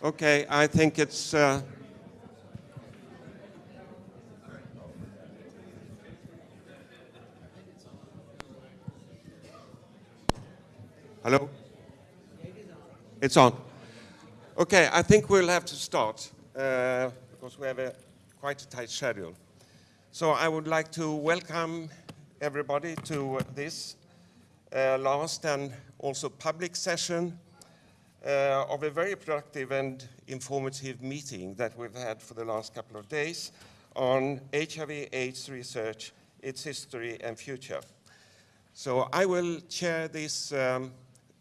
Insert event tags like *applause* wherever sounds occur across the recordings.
Okay, I think it's. Uh, Hello? It's on. Okay, I think we'll have to start uh, because we have a quite a tight schedule. So I would like to welcome everybody to this uh, last and also public session uh, of a very productive and informative meeting that we've had for the last couple of days on HIV AIDS research, its history and future. So I will chair this um,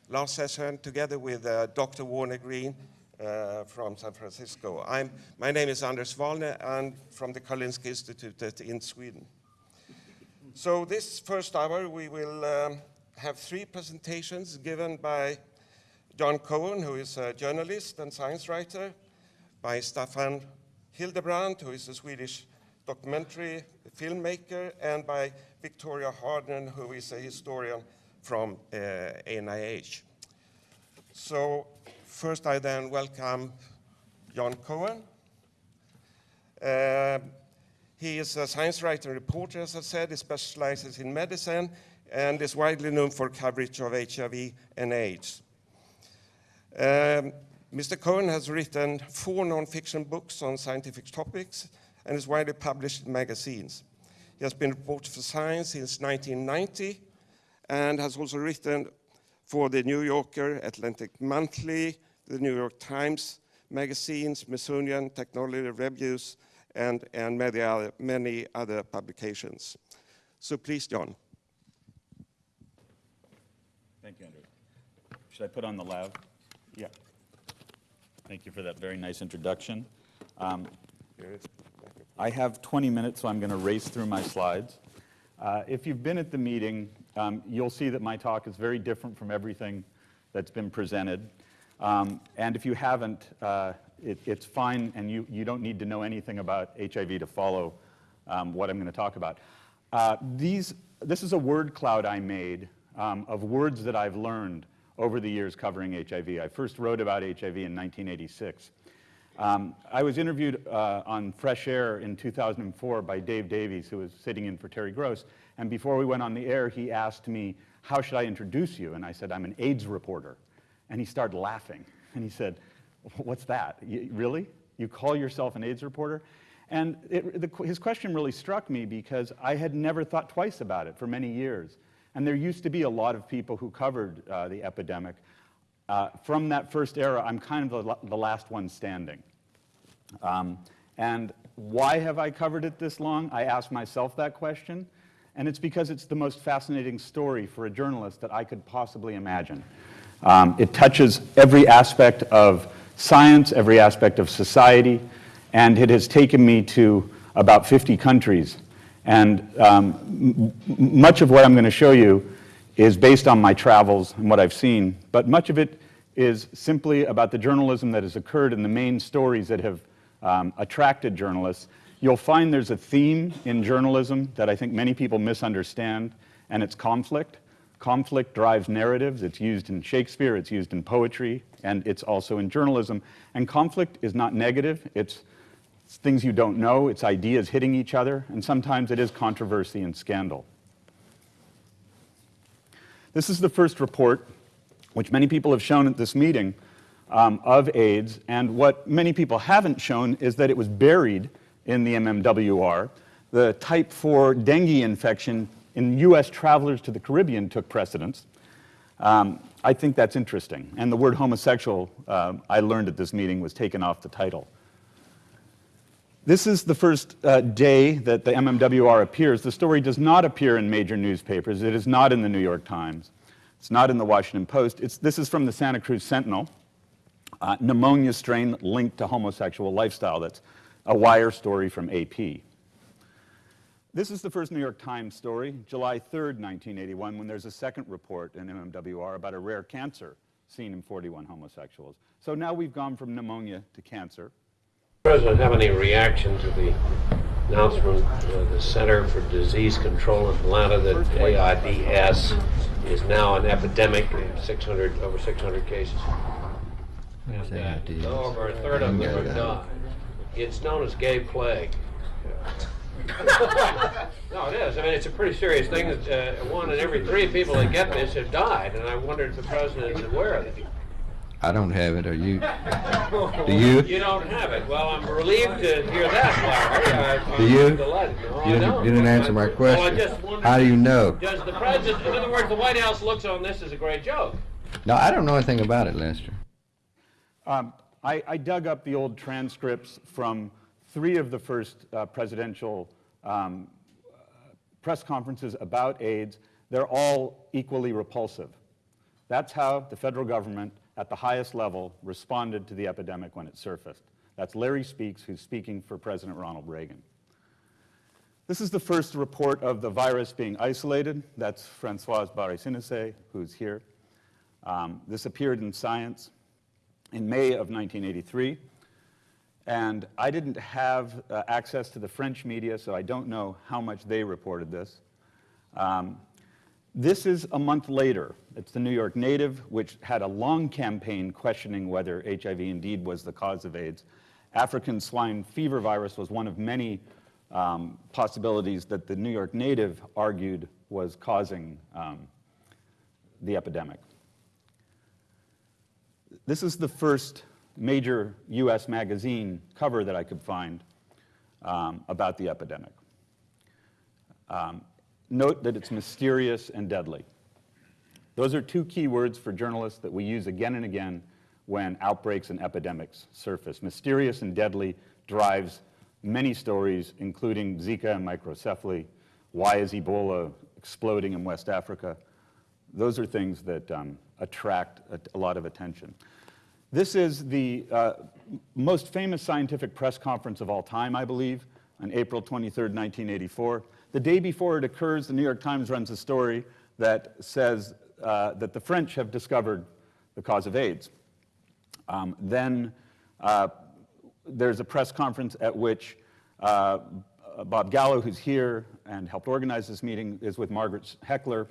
last session together with uh, Dr. Warner Greene uh, from San Francisco. I'm, my name is Anders Wallner and from the Karolinska Institute in Sweden. So this first hour we will um, have three presentations given by John Cohen, who is a journalist and science writer, by Staffan Hildebrand, who is a Swedish documentary filmmaker, and by Victoria Harden, who is a historian from uh, NIH. So first I then welcome John Cohen. Uh, he is a science writer and reporter, as I said. He specializes in medicine and is widely known for coverage of HIV and AIDS. Um, Mr. Cohen has written four non-fiction books on scientific topics and is widely published in magazines. He has been reporter for Science since 1990 and has also written for the New Yorker, Atlantic Monthly, the New York Times magazines, Smithsonian Technology Reviews, and, and many, other, many other publications. So please, John. Thank you, Andrew. Should I put on the lav? Yeah. Thank you for that very nice introduction. Um, I have 20 minutes, so I'm going to race through my slides. Uh, if you've been at the meeting, um, you'll see that my talk is very different from everything that's been presented. Um, and if you haven't, uh, it, it's fine, and you, you don't need to know anything about HIV to follow um, what I'm going to talk about. Uh, these, this is a word cloud I made um, of words that I've learned over the years covering HIV. I first wrote about HIV in 1986. Um, I was interviewed uh, on Fresh Air in 2004 by Dave Davies, who was sitting in for Terry Gross. And before we went on the air, he asked me, how should I introduce you? And I said, I'm an AIDS reporter. And he started laughing. And he said, what's that? You, really? You call yourself an AIDS reporter? And it, the, his question really struck me because I had never thought twice about it for many years. And there used to be a lot of people who covered uh, the epidemic. Uh, from that first era, I'm kind of the, the last one standing. Um, and why have I covered it this long? I asked myself that question. And it's because it's the most fascinating story for a journalist that I could possibly imagine. Um, it touches every aspect of science, every aspect of society, and it has taken me to about 50 countries and um, much of what I'm going to show you is based on my travels and what I've seen, but much of it is simply about the journalism that has occurred and the main stories that have um, attracted journalists. You'll find there's a theme in journalism that I think many people misunderstand, and it's conflict. Conflict drives narratives. It's used in Shakespeare, it's used in poetry, and it's also in journalism. And conflict is not negative. It's it's things you don't know, it's ideas hitting each other, and sometimes it is controversy and scandal. This is the first report, which many people have shown at this meeting, um, of AIDS, and what many people haven't shown is that it was buried in the MMWR. The type 4 dengue infection in U.S. travelers to the Caribbean took precedence. Um, I think that's interesting. And the word homosexual, uh, I learned at this meeting, was taken off the title. This is the first uh, day that the MMWR appears. The story does not appear in major newspapers. It is not in the New York Times. It's not in the Washington Post. It's, this is from the Santa Cruz Sentinel. Uh, pneumonia strain linked to homosexual lifestyle. That's a wire story from AP. This is the first New York Times story, July 3rd, 1981, when there's a second report in MMWR about a rare cancer seen in 41 homosexuals. So now we've gone from pneumonia to cancer. President have any reaction to the announcement of the Center for Disease Control in Atlanta that AIDS is now an epidemic, 600 over 600 cases? There's and, uh, over a third of them Yeah, have died. It's known as gay plague. *laughs* No, it is. I mean, it's a pretty serious thing. Uh, one in every three people that get this have died, and I wondered if the president is aware of it. I don't have it, are you? *laughs* Do you? You don't have it. Well, I'm relieved to hear that, Larry. I- Do you? delighted. No, You didn't- you didn't answer my Well, I question. just wondered- How do you know? Does the president, in other words, the White House looks on this as a great joke? No, I don't know anything about it, Lester. Um, I, I dug up the old transcripts from three of the first uh, presidential um, uh, press conferences about AIDS. They're all equally repulsive. That's how the federal government, at the highest level, responded to the epidemic when it surfaced. That's Larry Speakes, who's speaking for President Ronald Reagan. This is the first report of the virus being isolated. That's Francoise Barré-Sinoussi, who's here. Um, this appeared in Science in May of 1983. And I didn't have uh, access to the French media, so I don't know how much they reported this. Um, this is a month later. It's the New York Native, which had a long campaign questioning whether HIV indeed was the cause of AIDS. African swine fever virus was one of many um, possibilities that the New York Native argued was causing um, the epidemic. This is the first major US magazine cover that I could find um, about the epidemic. Note that it's mysterious and deadly. Those are two key words for journalists that we use again and again when outbreaks and epidemics surface. Mysterious and deadly drives many stories, including Zika and microcephaly. Why is Ebola exploding in West Africa? Those are things that um, attract a, a lot of attention. This is the uh, most famous scientific press conference of all time, I believe, on April 23, 1984. The day before it occurs, the New York Times runs a story that says uh, that the French have discovered the cause of AIDS. Um, then uh, there's a press conference at which uh, Bob Gallo, who's here and helped organize this meeting, is with Margaret Heckler,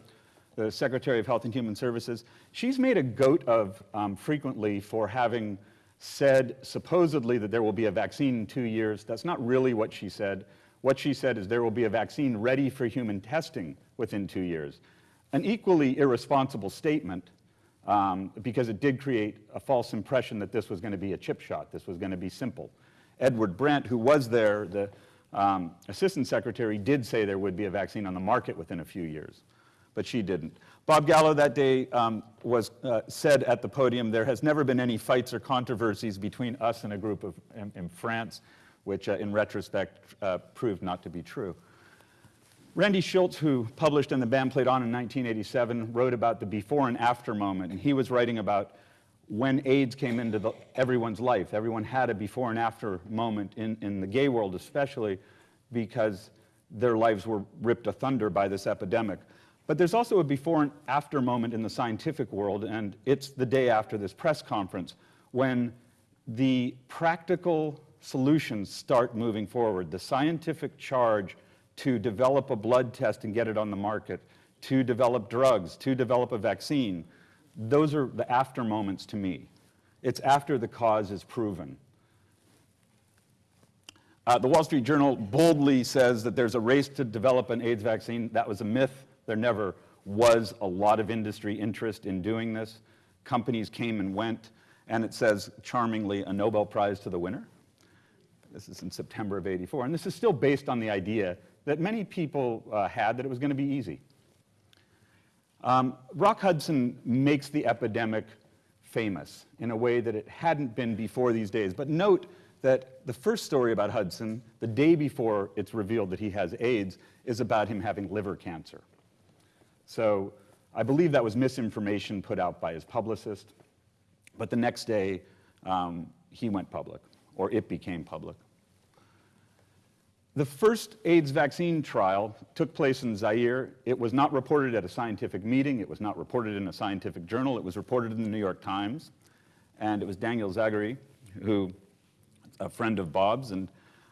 the Secretary of Health and Human Services. She's made a goat of um, frequently for having said supposedly that there will be a vaccine in two years. That's not really what she said. What she said is there will be a vaccine ready for human testing within two years. An equally irresponsible statement um, because it did create a false impression that this was going to be a chip shot, this was going to be simple. Edward Brandt, who was there, the um, assistant secretary, did say there would be a vaccine on the market within a few years, but she didn't. Bob Gallo that day um, was, uh, said at the podium, there has never been any fights or controversies between us and a group of, in, in France, which uh, in retrospect uh, proved not to be true. Randy Shilts, who published in the Band Played On in 1987, wrote about the before and after moment, and he was writing about when AIDS came into the, everyone's life. Everyone had a before and after moment, in, in the gay world especially, because their lives were ripped asunder by this epidemic. But there's also a before and after moment in the scientific world, and it's the day after this press conference when the practical solutions start moving forward. The scientific charge to develop a blood test and get it on the market, to develop drugs, to develop a vaccine, those are the after moments to me. It's after the cause is proven. Uh, the Wall Street Journal boldly says that there's a race to develop an AIDS vaccine. That was a myth. There never was a lot of industry interest in doing this. Companies came and went, and it says charmingly a Nobel Prize to the winner. This is in September of 84, and this is still based on the idea that many people uh, had that it was going to be easy. Um, Rock Hudson makes the epidemic famous in a way that it hadn't been before these days. But note that the first story about Hudson, the day before it's revealed that he has AIDS, is about him having liver cancer. So I believe that was misinformation put out by his publicist. But the next day, um, he went public, or it became public. The first AIDS vaccine trial took place in Zaire. It was not reported at a scientific meeting. It was not reported in a scientific journal. It was reported in the New York Times. And it was Daniel Zagury, who, a friend of Bob's, and,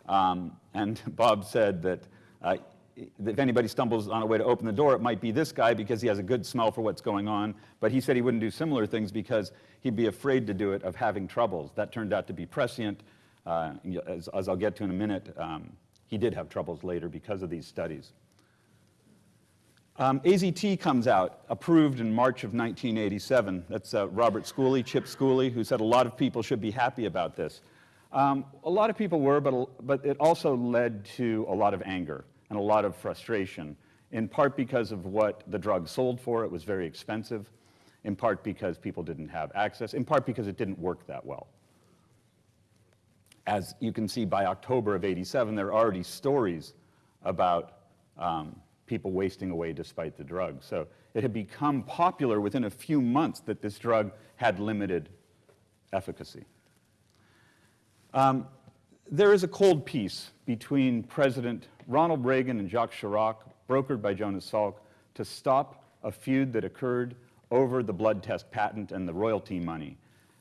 um, and *laughs* Bob said that uh, if anybody stumbles on a way to open the door, it might be this guy because he has a good smell for what's going on. But he said he wouldn't do similar things because he'd be afraid to do it of having troubles. That turned out to be prescient. Uh, as, as I'll get to in a minute, um, he did have troubles later because of these studies. Um, AZT comes out, approved in March of 1987. That's uh, Robert Schooley, Chip Schooley, who said a lot of people should be happy about this. Um, a lot of people were, but, but it also led to a lot of anger and a lot of frustration, in part because of what the drug sold for. It was very expensive, in part because people didn't have access, in part because it didn't work that well. As you can see, by October of 87, there are already stories about um, people wasting away despite the drug. So it had become popular within a few months that this drug had limited efficacy. Um, there is a cold peace between President Ronald Reagan and Jacques Chirac, brokered by Jonas Salk, to stop a feud that occurred over the blood test patent and the royalty money.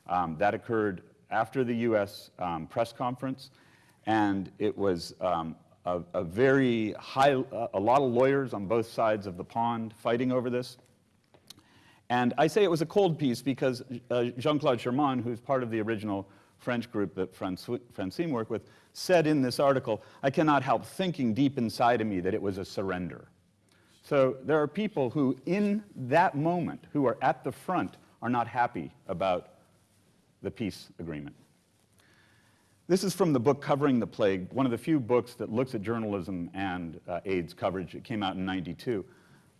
Um, that occurred after the US um, press conference, and it was um, a, a, very high, a lot of lawyers on both sides of the pond fighting over this. And I say it was a cold peace because uh, Jean-Claude Chermann, who's part of the original French group that Francine worked with, said in this article, I cannot help thinking deep inside of me that it was a surrender. So there are people who, in that moment, who are at the front, are not happy about the peace agreement. This is from the book Covering the Plague, one of the few books that looks at journalism and uh, AIDS coverage. It came out in 92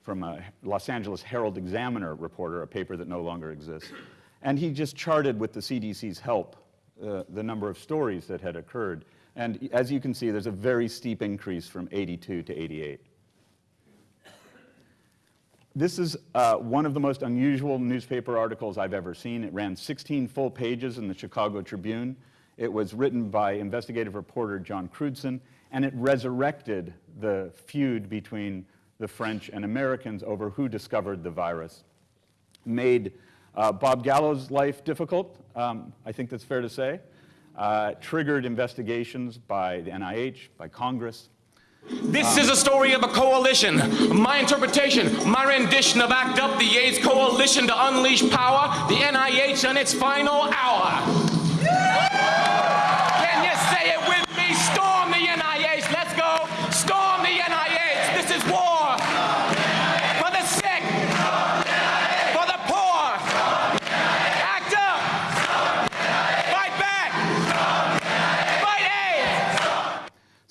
from a Los Angeles Herald Examiner reporter, a paper that no longer exists. And he just charted with the CDC's help uh, the number of stories that had occurred. And as you can see, there's a very steep increase from 82 to 88. This is uh, one of the most unusual newspaper articles I've ever seen. It ran 16 full pages in the Chicago Tribune. It was written by investigative reporter John Crewdson, and it resurrected the feud between the French and Americans over who discovered the virus. Made uh, Bob Gallo's life difficult, um, I think that's fair to say. Uh, triggered investigations by the NIH, by Congress, this is a story of a coalition. My interpretation, my rendition of ACT UP, the AIDS Coalition to unleash power, the NIH on its final hour.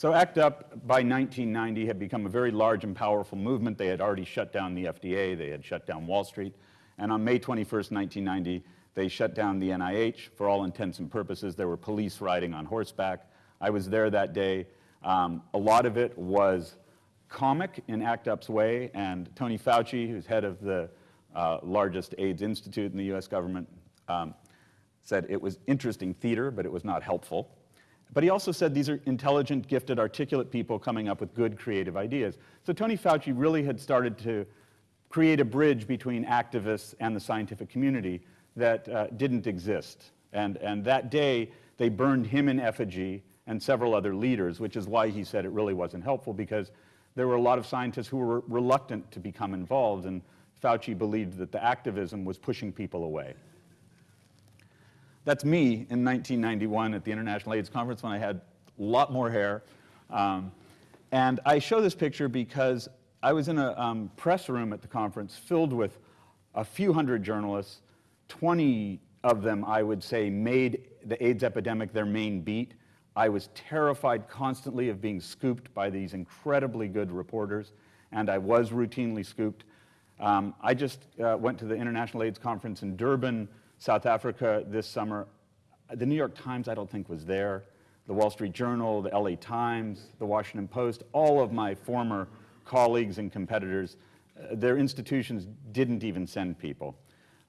So ACT UP by 1990 had become a very large and powerful movement. They had already shut down the FDA, they had shut down Wall Street, and on May 21st, 1990, they shut down the NIH. For all intents and purposes, there were police riding on horseback. I was there that day. Um, a lot of it was comic in ACT UP's way, and Tony Fauci, who's head of the uh, largest AIDS institute in the US government, um, said it was interesting theater, but it was not helpful. But he also said these are intelligent, gifted, articulate people coming up with good creative ideas. So Tony Fauci really had started to create a bridge between activists and the scientific community that uh, didn't exist. And, and that day, they burned him in effigy and several other leaders, which is why he said it really wasn't helpful because there were a lot of scientists who were reluctant to become involved, and Fauci believed that the activism was pushing people away. That's me in 1991 at the International AIDS Conference when I had a lot more hair. Um, and I show this picture because I was in a um, press room at the conference filled with a few hundred journalists. 20 of them, I would say, made the AIDS epidemic their main beat. I was terrified constantly of being scooped by these incredibly good reporters, and I was routinely scooped. Um, I just uh, went to the International AIDS Conference in Durban South Africa this summer. The New York Times, I don't think, was there. The Wall Street Journal, the LA Times, the Washington Post, all of my former colleagues and competitors, uh, their institutions didn't even send people.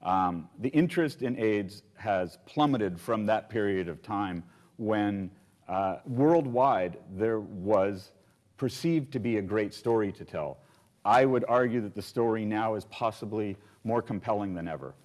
Um, the interest in AIDS has plummeted from that period of time when uh, worldwide there was perceived to be a great story to tell. I would argue that the story now is possibly more compelling than ever.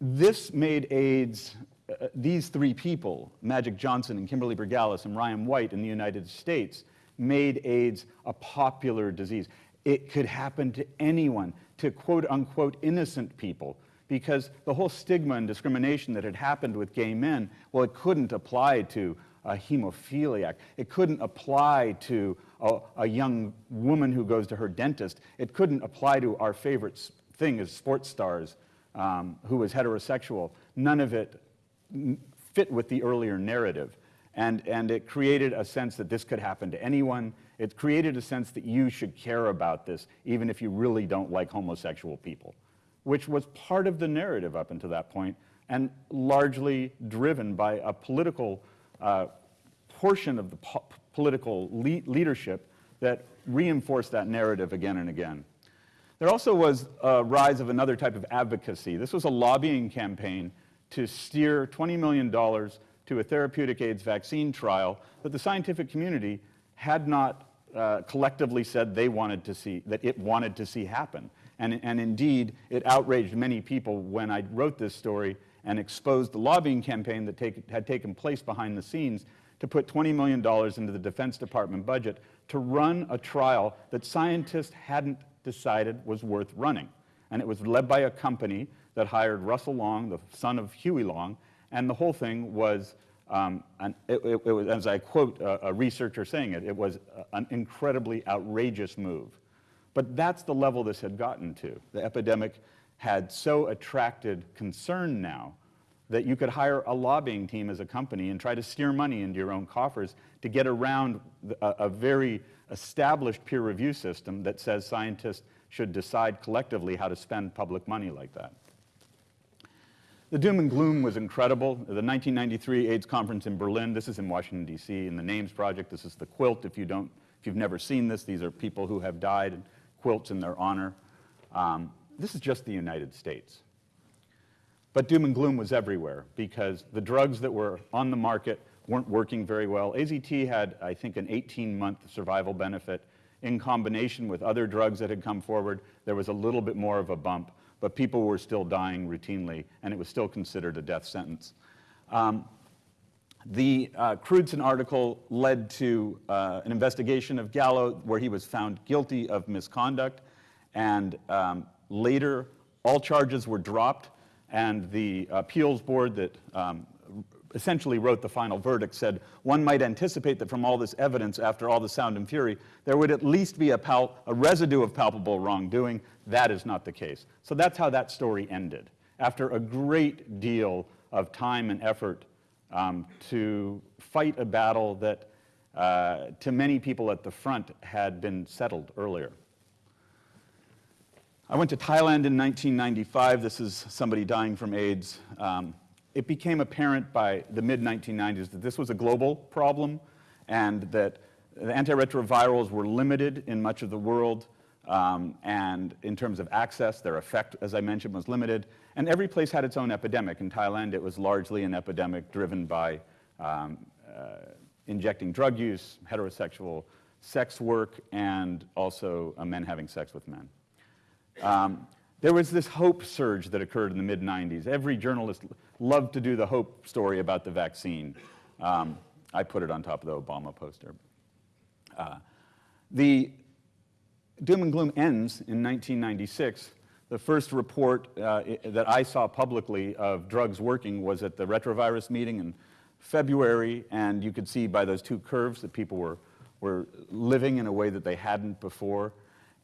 This made AIDS, uh, these three people, Magic Johnson and Kimberly Bergalis and Ryan White in the United States, made AIDS a popular disease. It could happen to anyone, to quote unquote innocent people, because the whole stigma and discrimination that had happened with gay men, well, it couldn't apply to a hemophiliac. It couldn't apply to a, a young woman who goes to her dentist. It couldn't apply to our favorite thing as sports stars um, who was heterosexual. None of it fit with the earlier narrative. And, and it created a sense that this could happen to anyone. It created a sense that you should care about this, even if you really don't like homosexual people, which was part of the narrative up until that point, and largely driven by a political uh, portion of the po- political le- leadership that reinforced that narrative again and again. There also was a rise of another type of advocacy. This was a lobbying campaign to steer $20 million to a therapeutic AIDS vaccine trial that the scientific community had not uh, collectively said they wanted to see, that it wanted to see happen. And, and indeed, it outraged many people when I wrote this story and exposed the lobbying campaign that take, had taken place behind the scenes to put $20 million into the Defense Department budget to run a trial that scientists hadn't decided was worth running. And it was led by a company that hired Russell Long, the son of Huey Long, and the whole thing was, um, an, it, it- it was as I quote a, a researcher saying it, it was an incredibly outrageous move. But that's the level this had gotten to. The epidemic had so attracted concern now that you could hire a lobbying team as a company and try to steer money into your own coffers to get around a, a very established peer review system that says scientists should decide collectively how to spend public money like that. The doom and gloom was incredible. The 1993 AIDS conference in Berlin, this is in Washington, D.C., in the NAMES project. This is the quilt. If, you don't, if you've never seen this, these are people who have died and quilts in their honor. Um, this is just the United States. But doom and gloom was everywhere because the drugs that were on the market weren't working very well. AZT had, I think, an 18 month survival benefit. In combination with other drugs that had come forward, there was a little bit more of a bump, but people were still dying routinely, and it was still considered a death sentence. Um, the uh, Crewdson article led to uh, an investigation of Gallo where he was found guilty of misconduct, and um, later all charges were dropped, and the appeals board that um, essentially wrote the final verdict said one might anticipate that from all this evidence, after all the sound and fury, there would at least be a, a residue of palpable wrongdoing. That is not the case. So that's how that story ended. After a great deal of time and effort um, to fight a battle that, uh, to many people at the front, had been settled earlier. I went to Thailand in 1995. This is somebody dying from AIDS. Um, it became apparent by the mid 1990s that this was a global problem and that the antiretrovirals were limited in much of the world. Um, and in terms of access, their effect, as I mentioned, was limited. And every place had its own epidemic. In Thailand, it was largely an epidemic driven by um, uh, injecting drug use, heterosexual sex work, and also uh, men having sex with men. Um, there was this hope surge that occurred in the mid 90s. Every journalist loved to do the hope story about the vaccine. Um, I put it on top of the Obama poster. Uh, the doom and gloom ends in 1996. The first report uh, that I saw publicly of drugs working was at the retrovirus meeting in February, and you could see by those two curves that people were, were living in a way that they hadn't before.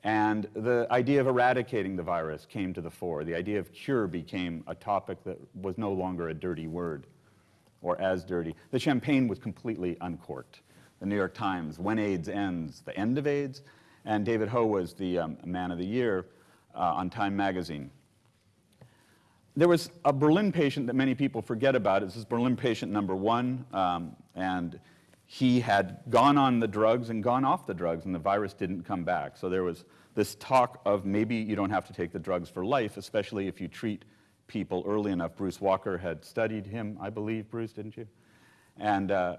And the idea of eradicating the virus came to the fore. The idea of cure became a topic that was no longer a dirty word or as dirty. The champagne was completely uncorked. The New York Times, When AIDS Ends, The End of AIDS, and David Ho was the um, Man of the Year uh, on Time magazine. There was a Berlin patient that many people forget about. This is Berlin patient number one, um, and he had gone on the drugs and gone off the drugs, and the virus didn't come back. So there was this talk of maybe you don't have to take the drugs for life, especially if you treat people early enough. Bruce Walker had studied him, I believe, Bruce, didn't you? And, uh,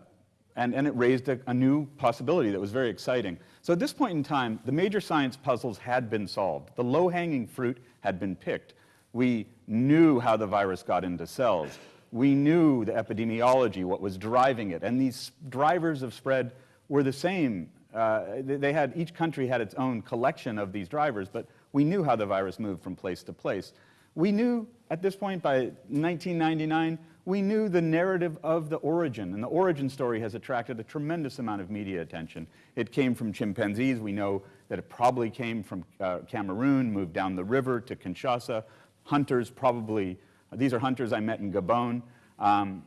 and, and it raised a, a new possibility that was very exciting. So at this point in time, the major science puzzles had been solved. The low-hanging fruit had been picked. We knew how the virus got into cells. We knew the epidemiology, what was driving it. And these drivers of spread were the same uh, they had, each country had its own collection of these drivers, but we knew how the virus moved from place to place. We knew at this point, by 1999, we knew the narrative of the origin, and the origin story has attracted a tremendous amount of media attention. It came from chimpanzees. We know that it probably came from uh, Cameroon, moved down the river to Kinshasa. Hunters probably, these are hunters I met in Gabon. Um,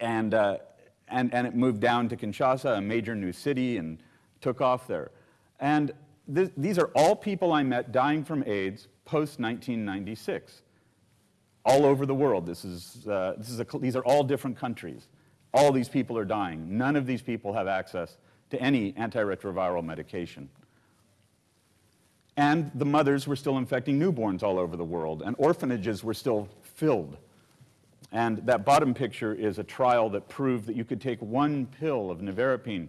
and, uh, and, and it moved down to Kinshasa, a major new city, and took off there. And th these are all people I met dying from AIDS post 1996, all over the world. This is, uh, this is a, these are all different countries. All these people are dying. None of these people have access to any antiretroviral medication. And the mothers were still infecting newborns all over the world, and orphanages were still filled. And that bottom picture is a trial that proved that you could take one pill of nevirapine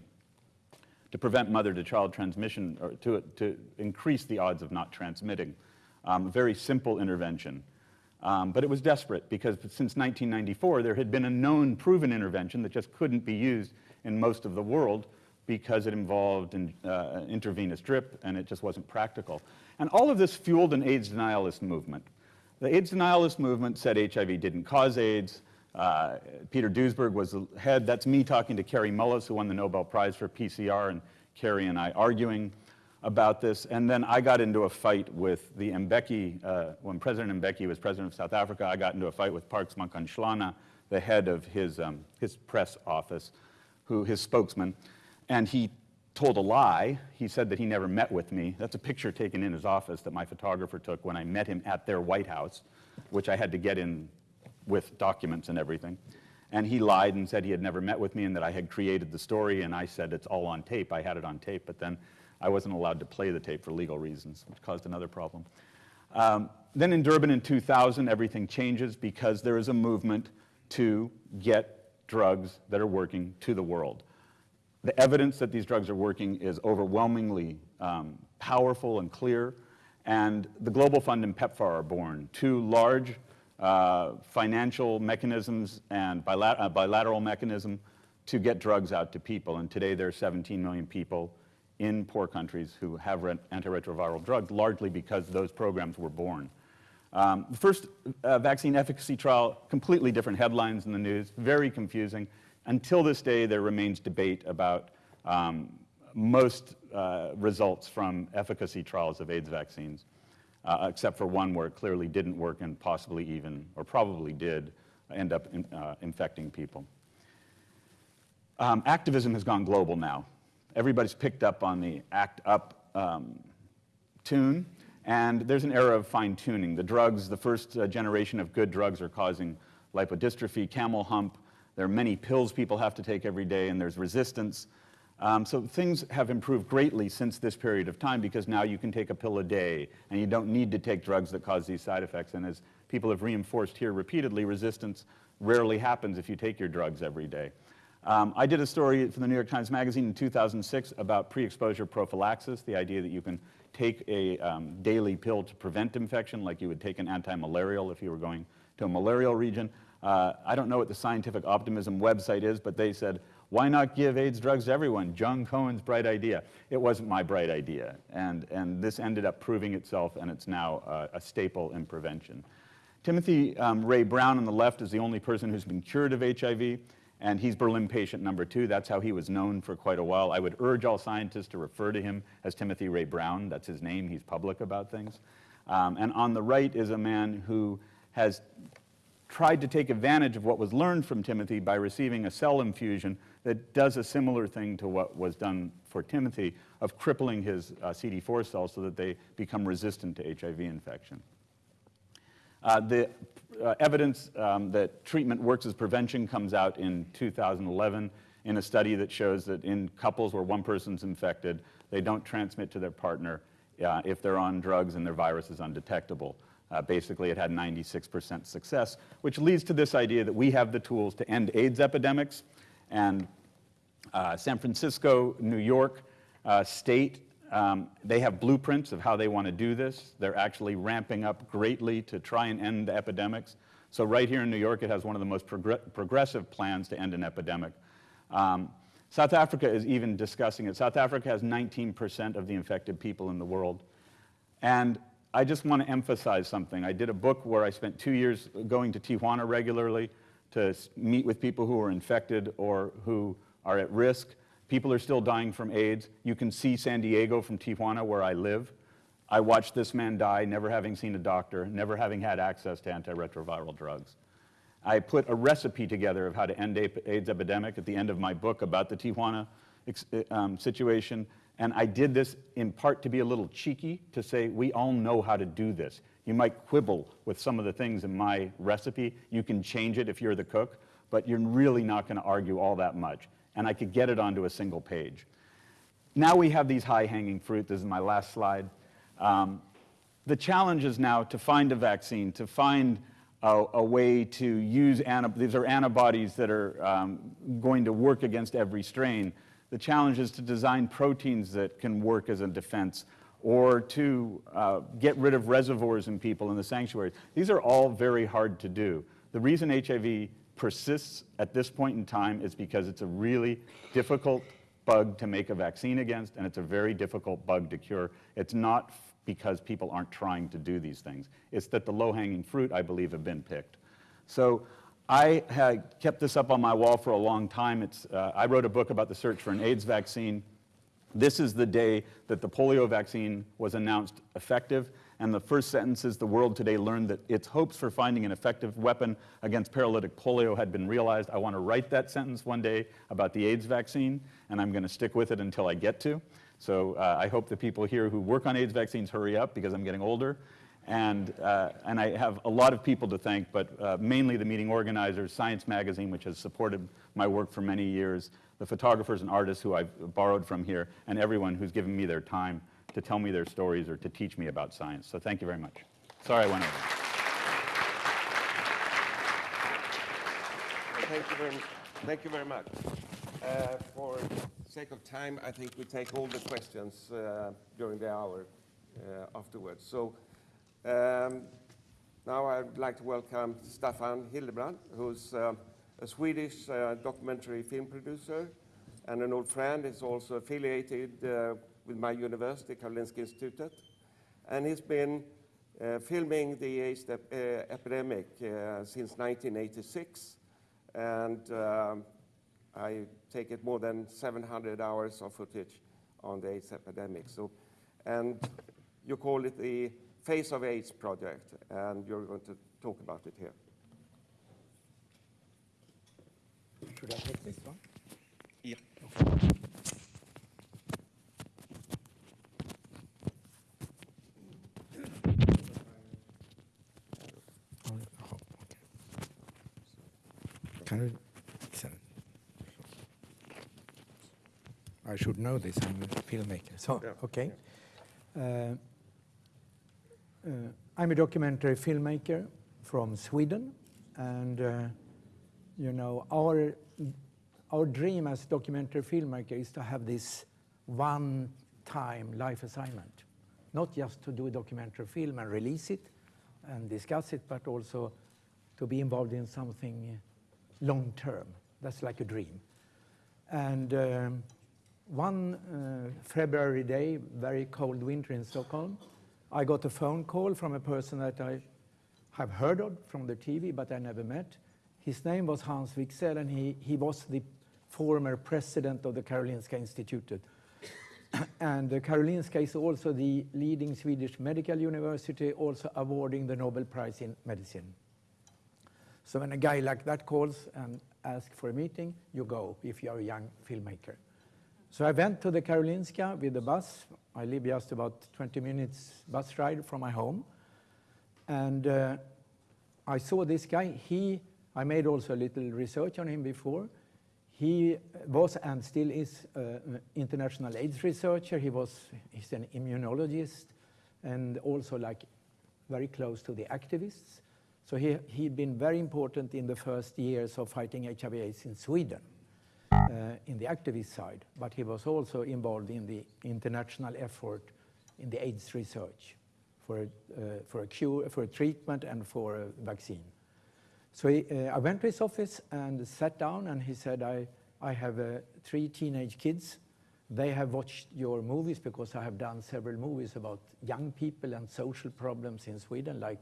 to prevent mother-to-child transmission, or to, to increase the odds of not transmitting. Um, very simple intervention. Um, but it was desperate because since 1994, there had been a known proven intervention that just couldn't be used in most of the world because it involved an uh, intravenous drip and it just wasn't practical. And all of this fueled an AIDS denialist movement. The AIDS denialist movement said HIV didn't cause AIDS. Uh, Peter Duesberg was the head. That's me talking to Kary Mullis, who won the Nobel Prize for PCR, and Kary and I arguing about this. And then I got into a fight with the Mbeki, uh, when President Mbeki was president of South Africa, I got into a fight with Parks Mankahlana, the head of his, um, his press office, who, his spokesman, and he told a lie. He said that he never met with me. That's a picture taken in his office that my photographer took when I met him at their White House, which I had to get in with documents and everything. And he lied and said he had never met with me and that I had created the story, and I said it's all on tape. I had it on tape, but then I wasn't allowed to play the tape for legal reasons, which caused another problem. Um, then in Durban in 2000, everything changes because there is a movement to get drugs that are working to the world. The evidence that these drugs are working is overwhelmingly um, powerful and clear, and the Global Fund and PEPFAR are born, two large uh, financial mechanisms and bilat uh, bilateral mechanism to get drugs out to people. And today there are 17 million people in poor countries who have antiretroviral drugs, largely because those programs were born. Um, the first uh, vaccine efficacy trial, completely different headlines in the news, very confusing. Until this day, there remains debate about um, most uh, results from efficacy trials of AIDS vaccines, uh, except for one where it clearly didn't work and possibly even, or probably did, end up in, uh, infecting people. Um, activism has gone global now. Everybody's picked up on the ACT UP um, tune, and there's an era of fine tuning. The drugs, the first uh, generation of good drugs are causing lipodystrophy, camel hump, there are many pills people have to take every day, and there's resistance. Um, so things have improved greatly since this period of time because now you can take a pill a day, and you don't need to take drugs that cause these side effects. And as people have reinforced here repeatedly, resistance rarely happens if you take your drugs every day. Um, I did a story for the New York Times Magazine in 2006 about pre-exposure prophylaxis, the idea that you can take a um, daily pill to prevent infection, like you would take an anti-malarial if you were going to a malarial region. Uh, I don't know what the Scientific Optimism website is, but they said, why not give AIDS drugs to everyone? John Cohen's bright idea. It wasn't my bright idea. And, and this ended up proving itself, and it's now uh, a staple in prevention. Timothy um, Ray Brown on the left is the only person who's been cured of HIV, and he's Berlin patient number two. That's how he was known for quite a while. I would urge all scientists to refer to him as Timothy Ray Brown. That's his name. He's public about things. Um, and on the right is a man who has tried to take advantage of what was learned from Timothy by receiving a cell infusion that does a similar thing to what was done for Timothy of crippling his uh, CD4 cells so that they become resistant to HIV infection. Uh, the uh, evidence um, that treatment works as prevention comes out in 2011 in a study that shows that in couples where one person's infected, they don't transmit to their partner uh, if they're on drugs and their virus is undetectable. Uh, basically, it had 96% success, which leads to this idea that we have the tools to end AIDS epidemics. And uh, San Francisco, New York uh, State, um, they have blueprints of how they want to do this. They're actually ramping up greatly to try and end the epidemics. So right here in New York, it has one of the most progressive plans to end an epidemic. Um, South Africa is even discussing it. South Africa has 19% of the infected people in the world. And I just want to emphasize something. I did a book where I spent two years going to Tijuana regularly to meet with people who are infected or who are at risk. People are still dying from AIDS. You can see San Diego from Tijuana, where I live. I watched this man die, never having seen a doctor, never having had access to antiretroviral drugs. I put a recipe together of how to end AIDS epidemic at the end of my book about the Tijuana um, situation. And I did this in part to be a little cheeky, to say, we all know how to do this. You might quibble with some of the things in my recipe. You can change it if you're the cook, but you're really not going to argue all that much. And I could get it onto a single page. Now we have these high-hanging fruit. This is my last slide. Um, the challenge is now to find a vaccine, to find a, a way to use, these are antibodies that are um, going to work against every strain. The challenge is to design proteins that can work as a defense or to uh, get rid of reservoirs in people in the sanctuaries. These are all very hard to do. The reason HIV persists at this point in time is because it's a really difficult bug to make a vaccine against, and it's a very difficult bug to cure. It's not because people aren't trying to do these things. It's that the low-hanging fruit, I believe, have been picked. So I had kept this up on my wall for a long time. It's, uh, I wrote a book about the search for an AIDS vaccine. This is the day that the polio vaccine was announced effective, and the first sentence is the world today learned that its hopes for finding an effective weapon against paralytic polio had been realized. I want to write that sentence one day about the AIDS vaccine, and I'm going to stick with it until I get to. So uh, I hope the people here who work on AIDS vaccines hurry up because I'm getting older. And, uh, and I have a lot of people to thank, but uh, mainly the meeting organizers, Science Magazine, which has supported my work for many years, the photographers and artists who I've borrowed from here, and everyone who's given me their time to tell me their stories or to teach me about science. So thank you very much. Sorry I went over. Thank you very, thank you very much. Uh, For sake of time, I think we take all the questions uh, during the hour uh, afterwards. So um, now I'd like to welcome Staffan Hildebrand, who's uh, a Swedish uh, documentary film producer and an old friend. He's also affiliated uh, with my university, Karolinska Institutet. And he's been uh, filming the AIDS ep- uh, epidemic uh, since 1986. And I take it more than 700 hours of footage on the AIDS epidemic. So, and you call it the Face of AIDS project, and you're going to talk about it here. Should I take this one? Yeah. Okay. Can you? so- I should know this. I'm a filmmaker. So Yeah, okay. Uh, uh, I'm a documentary filmmaker from Sweden, and uh, you know our our dream as documentary filmmaker is to have this one-time life assignment, not just to do a documentary film and release it and discuss it, but also to be involved in something long-term. That's like a dream. And um, one uh, February day, very cold winter in Stockholm, I got a phone call from a person that I have heard of from the TV, but I never met. His name was Hans Wigzell, and he, he was the former president of the Karolinska Institutet. *coughs* and the Karolinska is also the leading Swedish medical university, also awarding the Nobel Prize in Medicine. So when a guy like that calls and asks for a meeting, you go if you're a young filmmaker. So I went to the Karolinska with the bus. I live just about 20 minutes bus ride from my home. And uh, I saw this guy. He, I made also a little research on him before. He was and still is an international AIDS researcher. He was, he's an immunologist and also like very close to the activists. So he, he'd been very important in the first years of fighting HIV AIDS in Sweden, uh, in the activist side, but he was also involved in the international effort in the AIDS research for, uh, for a cure, for a treatment and for a vaccine. So he, uh, I went to his office and sat down, and he said, I, I have uh, three teenage kids. They have watched your movies because I have done several movies about young people and social problems in Sweden, like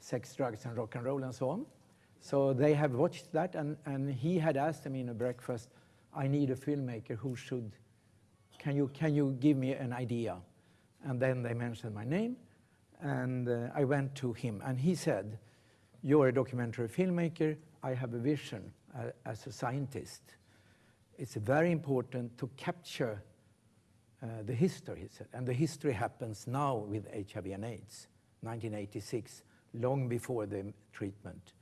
sex, drugs, and rock and roll, and so on. So they have watched that, and, and he had asked me in a breakfast, I need a filmmaker who should, can you, can you give me an idea? And then they mentioned my name, and uh, I went to him, and he said, you're a documentary filmmaker, I have a vision uh, as a scientist. It's very important to capture uh, the history, he said, and the history happens now with HIV and AIDS, 1986, long before the treatment.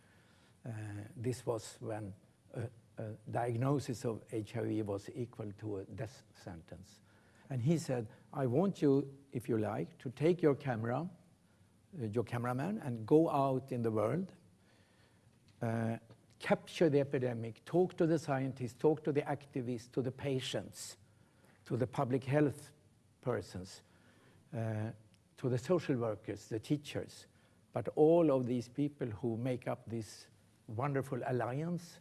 Uh, this was when a, a diagnosis of HIV was equal to a death sentence. And he said, I want you, if you like, to take your camera, uh, your cameraman, and go out in the world, uh, capture the epidemic, talk to the scientists, talk to the activists, to the patients, to the public health persons, uh, to the social workers, the teachers, but all of these people who make up this wonderful alliance,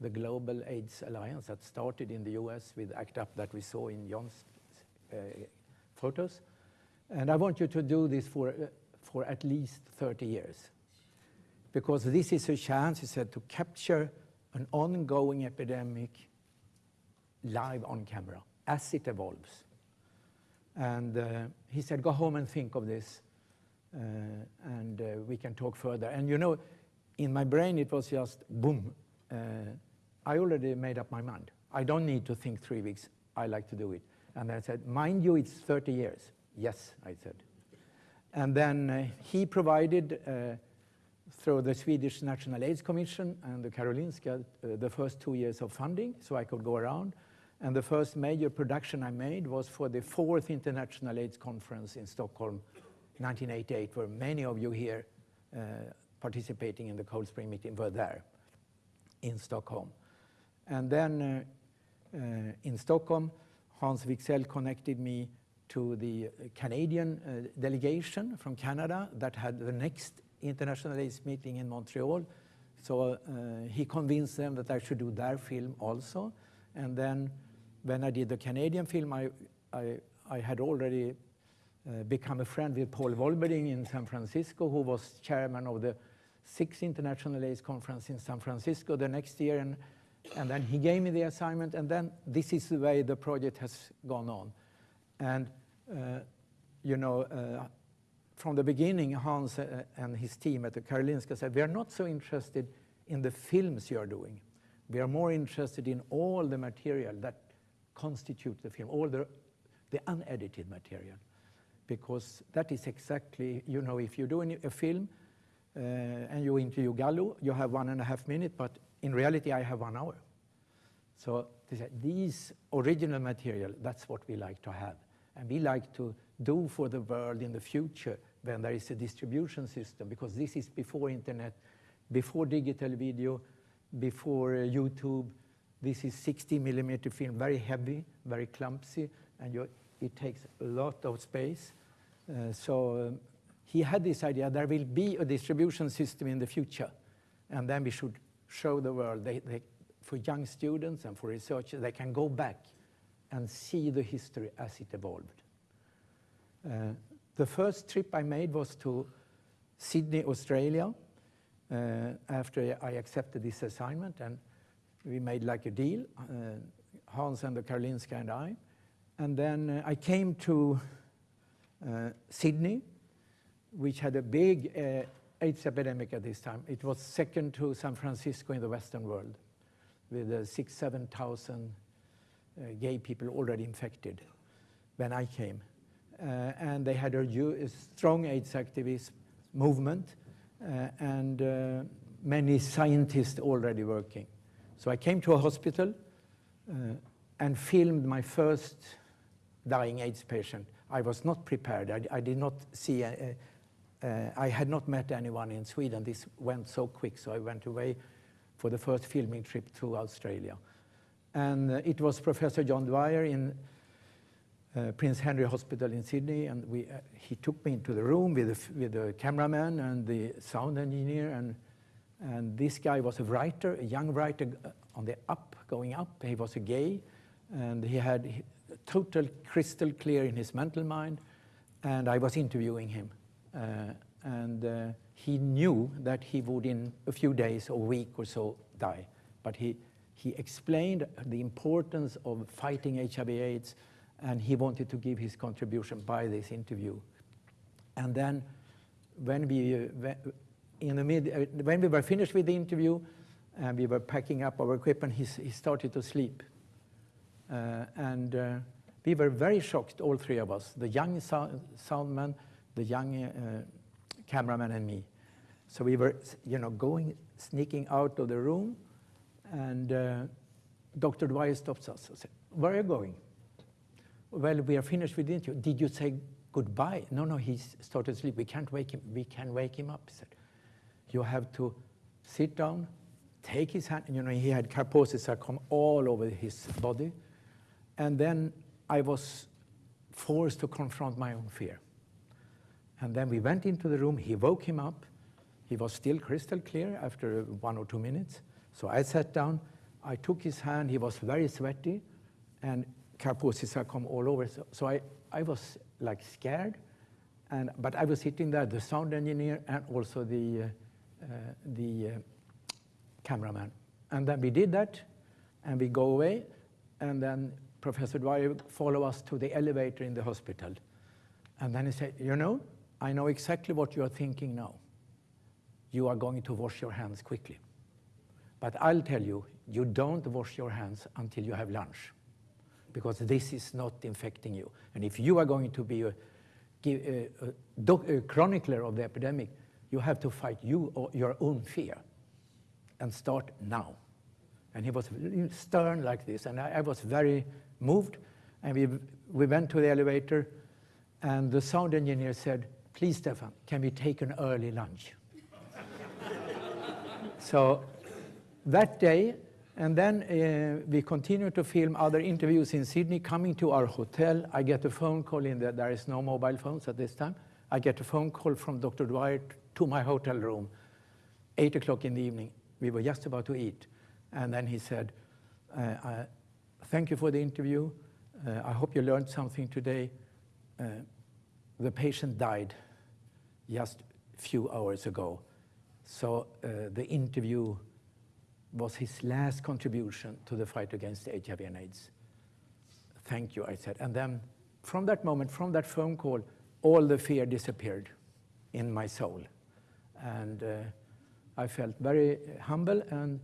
the Global AIDS Alliance that started in the US with ACT UP that we saw in John's uh, photos. And I want you to do this for, uh, for at least 30 years. Because this is a chance, he said, to capture an ongoing epidemic live on camera as it evolves. And uh, he said, go home and think of this, uh, and uh, we can talk further. And you know, in my brain, it was just boom. Uh, I already made up my mind. I don't need to think three weeks. I like to do it. And I said, mind you, it's 30 years. Yes, I said. And then uh, he provided, uh, through the Swedish National AIDS Commission and the Karolinska, uh, the first two years of funding, so I could go around. And the first major production I made was for the fourth International AIDS Conference in Stockholm, 1988, where many of you here uh, participating in the Cold Spring meeting were there in Stockholm. And then uh, uh, in Stockholm, Hans Wigzell connected me to the Canadian uh, delegation from Canada that had the next International AIDS meeting in Montreal. So uh, he convinced them that I should do their film also. And then when I did the Canadian film, I, I, I had already uh, become a friend with Paul Volberding in San Francisco, who was chairman of the sixth International AIDS Conference in San Francisco the next year. And, and then he gave me the assignment, and then this is the way the project has gone on. And, uh, you know, uh, from the beginning, Hans uh, and his team at the Karolinska said, we are not so interested in the films you are doing. We are more interested in all the material that constitute the film, all the, the unedited material. Because that is exactly, you know, if you're doing a film and you interview Gallo, you have one and a half minutes, but in reality, I have one hour. So these original material, that's what we like to have. And we like to do for the world in the future when there is a distribution system, because this is before internet, before digital video, before uh, YouTube. This is 60 millimeter film, very heavy, very clumsy, and it takes a lot of space. Uh, so um, he had this idea, there will be a distribution system in the future, and then we should show the world, they, they, for young students and for researchers, they can go back and see the history as it evolved. Uh, the first trip I made was to Sydney, Australia, uh, after I accepted this assignment, and we made like a deal, uh, Hans and the Karolinska and I. And then uh, I came to uh, Sydney, which had a big uh, AIDS epidemic at this time. It was second to San Francisco in the Western world, with uh, six, 7,000 uh, gay people already infected when I came. Uh, and they had a, a, strong AIDS activist movement uh, and uh, many scientists already working. So I came to a hospital uh, and filmed my first dying AIDS patient. I was not prepared. I, I did not see, I had not met anyone in Sweden. This went so quick, so I went away for the first filming trip to Australia. And uh, it was Professor John Dwyer in uh, Prince Henry Hospital in Sydney, and we, uh, he took me into the room with the, with the cameraman and the sound engineer, and, and this guy was a writer, a young writer, uh, on the up, going up. He was a gay, and he had total crystal clear in his mental mind. And I was interviewing him, uh, and uh, he knew that he would, in a few days or week or so, die. But he he explained the importance of fighting HIV/AIDS, and he wanted to give his contribution by this interview. And then when we, uh, in the mid, uh, when we were finished with the interview and we were packing up our equipment, he, he started to sleep. Uh, and uh, we were very shocked, all three of us, the young sound soundman, the young uh, cameraman and me. So we were, you know, going, sneaking out of the room and uh, Dr. Dwyer stops us and said, where are you going? Well, we are finished with the interview. Did you say goodbye? No, no, he started to sleep. We can't wake him. We can wake him up, he said. You have to sit down, take his hand. You know, he had Kaposi sarcoma all over his body. And then I was forced to confront my own fear. And then we went into the room. He woke him up. He was still crystal clear after one or two minutes. So I sat down. I took his hand. He was very sweaty, and Kaposi sarcoma all over. So, so I, I was like scared, and but I was sitting there, the sound engineer, and also the uh, uh, the uh, cameraman. And then we did that, and we go away, and then Professor Dwyer follow us to the elevator in the hospital. And then he said, you know, I know exactly what you are thinking now. You are going to wash your hands quickly. But I'll tell you, you don't wash your hands until you have lunch, because this is not infecting you. And if you are going to be a, a, a, a chronicler of the epidemic, you have to fight you your own fear and start now. And he was stern like this, and I, I was very moved. And we, we went to the elevator, and the sound engineer said, Please, Stefan, can we take an early lunch? *laughs* so that day, and then uh, we continue to film other interviews in Sydney. Coming to our hotel, I get a phone call in that there is no mobile phones at this time. I get a phone call from Dr. Dwyer to my hotel room, 8 o'clock in the evening. We were just about to eat. And then he said, uh, uh, Thank you for the interview. Uh, I hope you learned something today. Uh, the patient died just a few hours ago. So uh, the interview was his last contribution to the fight against HIV and AIDS. Thank you, I said. And then from that moment, from that phone call, all the fear disappeared in my soul. And uh, I felt very humble, and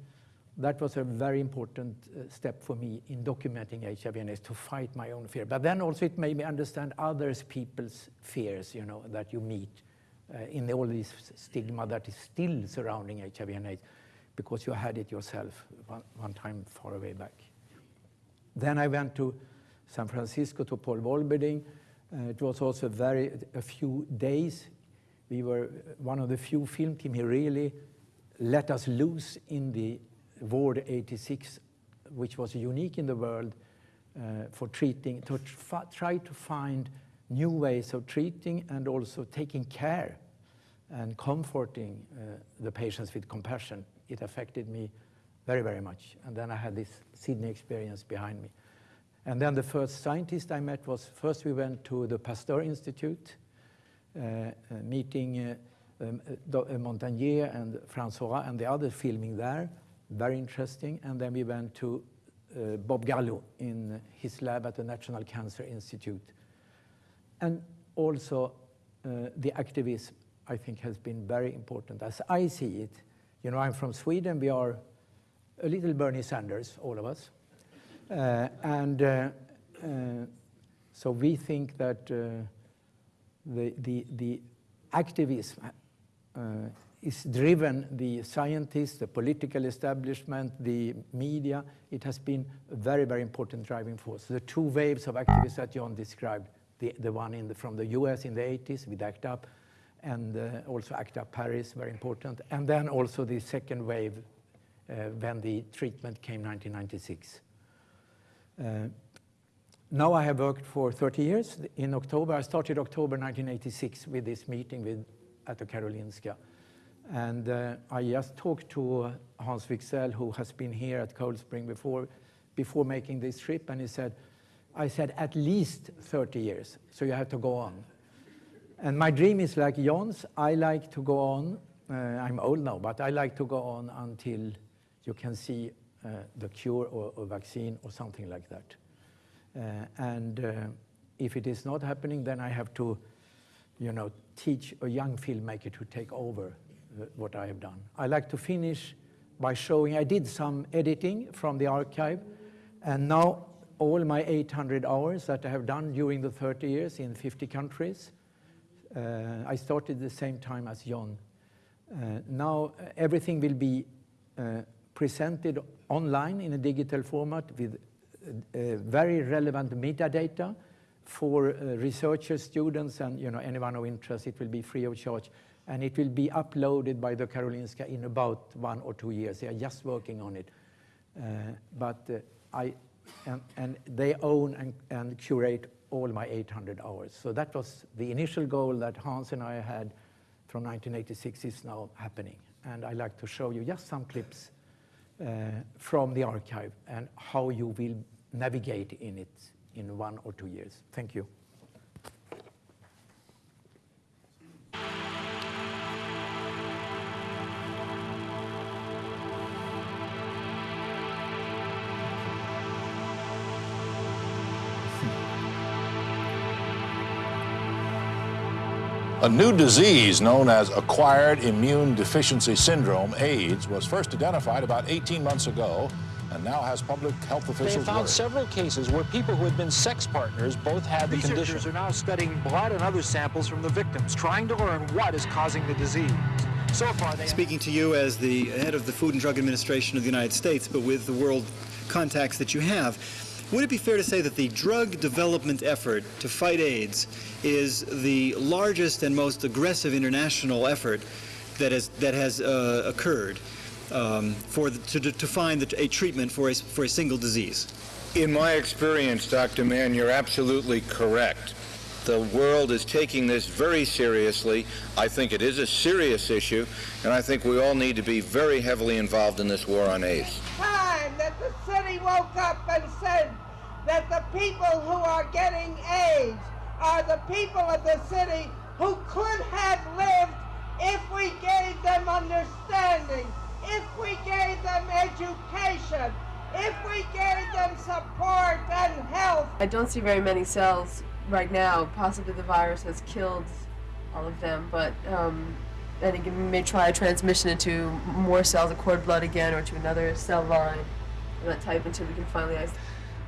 that was a very important uh, step for me in documenting HIV and AIDS to fight my own fear. But then also it made me understand others people's fears, you know, that you meet uh, in all this stigma that is still surrounding HIV and AIDS because you had it yourself one, one time far away back. Then I went to San Francisco to Paul Volberding. Uh, it was also very a few days. We were one of the few film team. He really let us loose in the Ward 86, which was unique in the world uh, for treating, to tr- try to find new ways of treating and also taking care and comforting uh, the patients with compassion. It affected me very, very much. And then I had this Sydney experience behind me. And then the first scientist I met was first we went to the Pasteur Institute, uh, uh, meeting uh, um, uh, uh, Montagnier and Francois and the others filming there, very interesting. And then we went to Bob Gallo in his lab at the National Cancer Institute. And also uh, the activism, I think, has been very important. As I see it, you know, I'm from Sweden. We are a little Bernie Sanders, all of us. Uh, and uh, uh, so we think that uh, the, the, the activism uh, is driven the scientists, the political establishment, the media. It has been a very, very important driving force. The two waves of activists that John described, the, the one in the, from the US in the 80s with ACT UP, and uh, also ACT UP Paris, very important, and then also the second wave uh, when the treatment came 1996. Uh, now I have worked for 30 years. In October, I started October 1986 with this meeting with, at the Karolinska. And uh, I just talked to uh, Hans Wigzell, who has been here at Cold Spring before, before making this trip, and he said, I said, at least 30 years, so you have to go on. And my dream is like John's. I like to go on. Uh, I'm old now, but I like to go on until you can see uh, the cure or, vaccine or something like that. Uh, and uh, if it is not happening, then I have to, you know, teach a young filmmaker to take over uh, what I have done. I like to finish by showing, I did some editing from the archive, and now all my 800 hours that I have done during the 30 years in 50 countries, uh, I started the same time as John. Uh, now uh, everything will be uh, presented online in a digital format with uh, uh, very relevant metadata for researchers, students, and you know anyone of interest. It will be free of charge, and it will be uploaded by the Karolinska in about one or two years. They are just working on it, but I and, and they own and, and curate all my 800 hours. So that was the initial goal that Hans and I had from 1986 is now happening. And I'd like to show you just some clips uh, from the archive and how you will navigate in it in one or two years. Thank you. A new disease known as acquired immune deficiency syndrome, AIDS, was first identified about 18 months ago and now has public health They officials have found worried. several cases where people who had been sex partners both had the Researchers condition. are now studying blood and other samples from the victims, trying to learn what is causing the disease. So far, they Speaking to you as the head of the Food and Drug Administration of the United States, but with the world contacts that you have, would it be fair to say that the drug development effort to fight AIDS is the largest and most aggressive international effort that has, that has uh, occurred um, for the, to, to find the, a treatment for a, for a single disease? In my experience, Dr. Mann, you're absolutely correct. The world is taking this very seriously. I think it is a serious issue, and I think we all need to be very heavily involved in this war on AIDS. time that the city woke up and said that the people who are getting AIDS are the people of the city who could have lived if we gave them understanding, if we gave them education, if we gave them support and health. I don't see very many cells right now. Possibly the virus has killed all of them, but um, I think it may try a transmission into more cells of cord blood again or to another cell line of that type until we can finally isolate.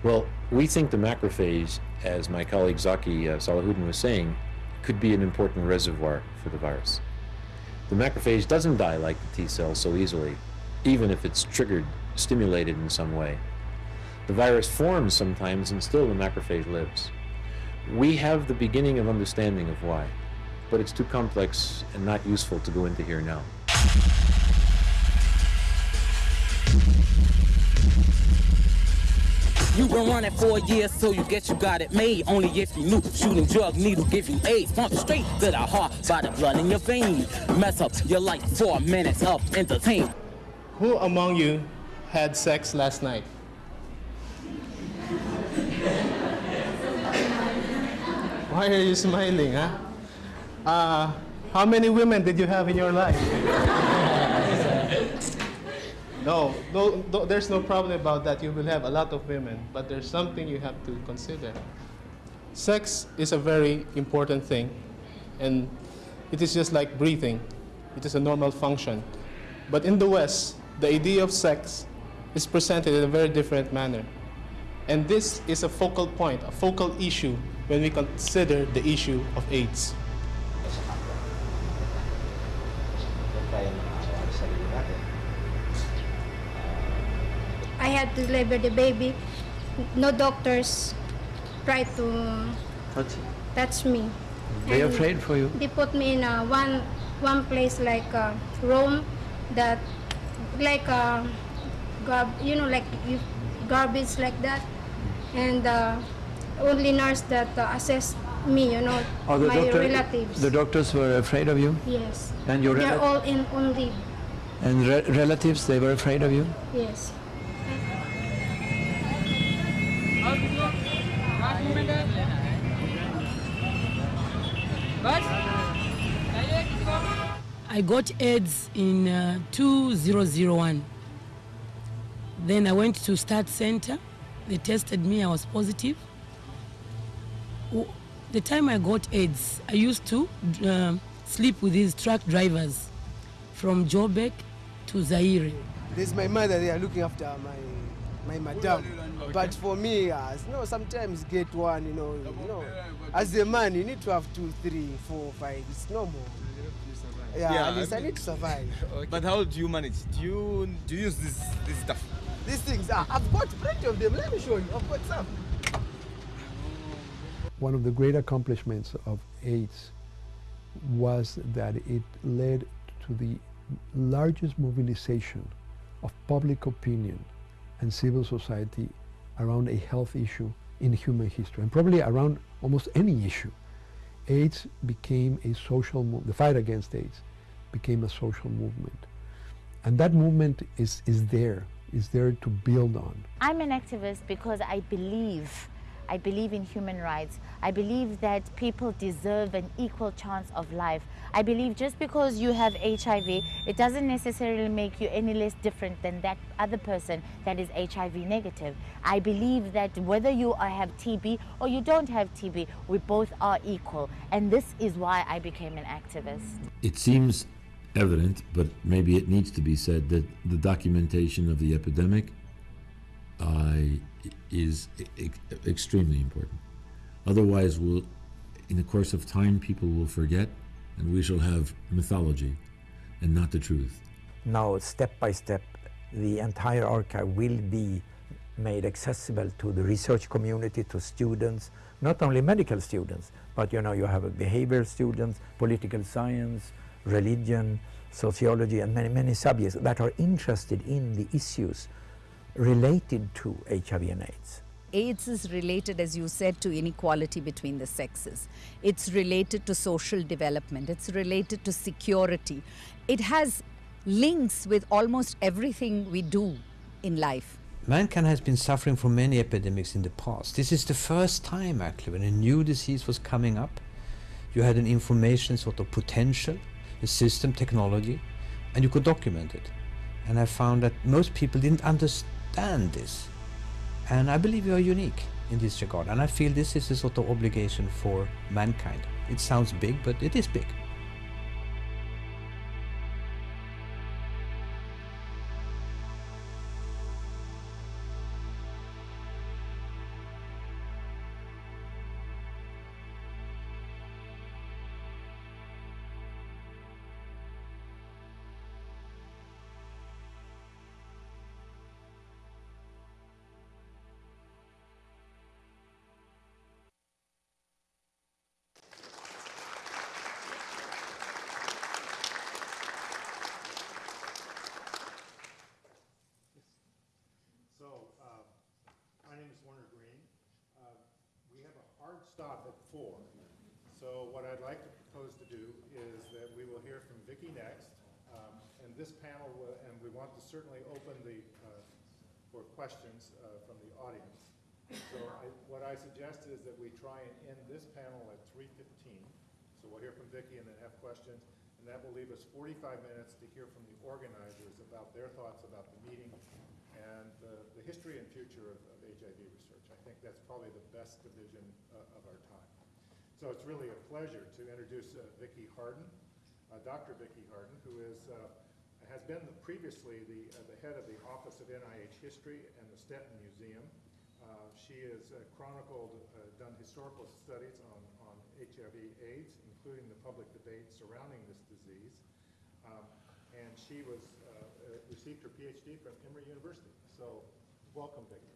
Well, we think the macrophage, as my colleague Zaki uh, Salahuddin was saying, could be an important reservoir for the virus. The macrophage doesn't die like the T cell so easily, even if it's triggered, stimulated in some way. The virus forms sometimes and still the macrophage lives. We have the beginning of understanding of why, but it's too complex and not useful to go into here now. You been running for years, so you get you got it made. Only if you knew shooting drug needle give you AIDS. Pump straight to the heart by the blood in your vein. Mess up your life for minutes of entertainment. Who among you had sex last night? Why are you smiling, huh? Uh, how many women did you have in your life? *laughs* no, no, no, there's no problem about that. You will have a lot of women, but there's something you have to consider. Sex is a very important thing, and it is just like breathing. It is a normal function. But in the West, the idea of sex is presented in a very different manner. And this is a focal point, a focal issue when we consider the issue of AIDS. I had to deliver the baby. No doctors tried to touch me. They And afraid for you? They put me in a one one place like a room that like a garb, you know, like garbage like that, and uh, only nurse that uh, assess me, you know, Oh, the my doctor, relatives. The doctors were afraid of you? yes. And your They're all in on leave. And re- relatives, they were afraid of you? Yes. I got AIDS in uh, 2001. Then I went to Start Center. They tested me, I was positive. W- The time I got AIDS, I used to uh, sleep with these truck drivers from Jobek to Zaire. There's my mother there looking after my my madam. But for me, uh, you know, sometimes get one, you know, you know, as a man, you need to have two, three, four, five. It's normal. Yeah, Yeah, at least I I, need to survive. *laughs* But how do you manage? Do you do you use this this stuff? These things, uh, I've got plenty of them. Let me show you. I've got some. One of the great accomplishments of AIDS was that it led to the largest mobilization of public opinion and civil society around a health issue in human history, and probably around almost any issue. AIDS became a social movement, the fight against AIDS became a social movement. And that movement is, is there, is there to build on. I'm an activist because I believe, I believe in human rights. I believe that people deserve an equal chance of life. I believe just because you have HIV, it doesn't necessarily make you any less different than that other person that is HIV negative. I believe that whether you have TB or you don't have TB, we both are equal. And this is why I became an activist. It seems evident, but maybe it needs to be said, that the documentation of the epidemic uh, is extremely important. Otherwise, we'll, in the course of time, people will forget, and we shall have mythology and not the truth. Now, step by step, the entire archive will be made accessible to the research community, to students, not only medical students, but you know, you have behavioral students, political science, religion, sociology, and many, many subjects that are interested in the issues related to HIV and AIDS. AIDS is related, as you said, to inequality between the sexes. It's related to social development. It's related to security. It has links with almost everything we do in life. Mankind has been suffering from many epidemics in the past. This is the first time, actually, when a new disease was coming up. You had an information sort of potential, a system, technology, and you could document it. And I found that most people didn't understand this. And I believe you are unique in this regard. And I feel this is a sort of obligation for mankind. It sounds big, but it is big. This panel at 3:15. So we'll hear from Vicki and then have questions. And that will leave us 45 minutes to hear from the organizers about their thoughts about the meeting and the, the history and future of, of HIV research. I think that's probably the best division uh, of our time. So it's really a pleasure to introduce uh, Vicki Harden, uh, Dr. Vicki Harden, who is, uh, has been the- previously the, uh, the head of the Office of NIH History and the Stetten Museum. Uh, She has uh, chronicled, uh, done historical studies on, on HIV AIDS, including the public debate surrounding this disease. Um, And she was, uh, uh, received her PhD from Emory University. So welcome, Vicki.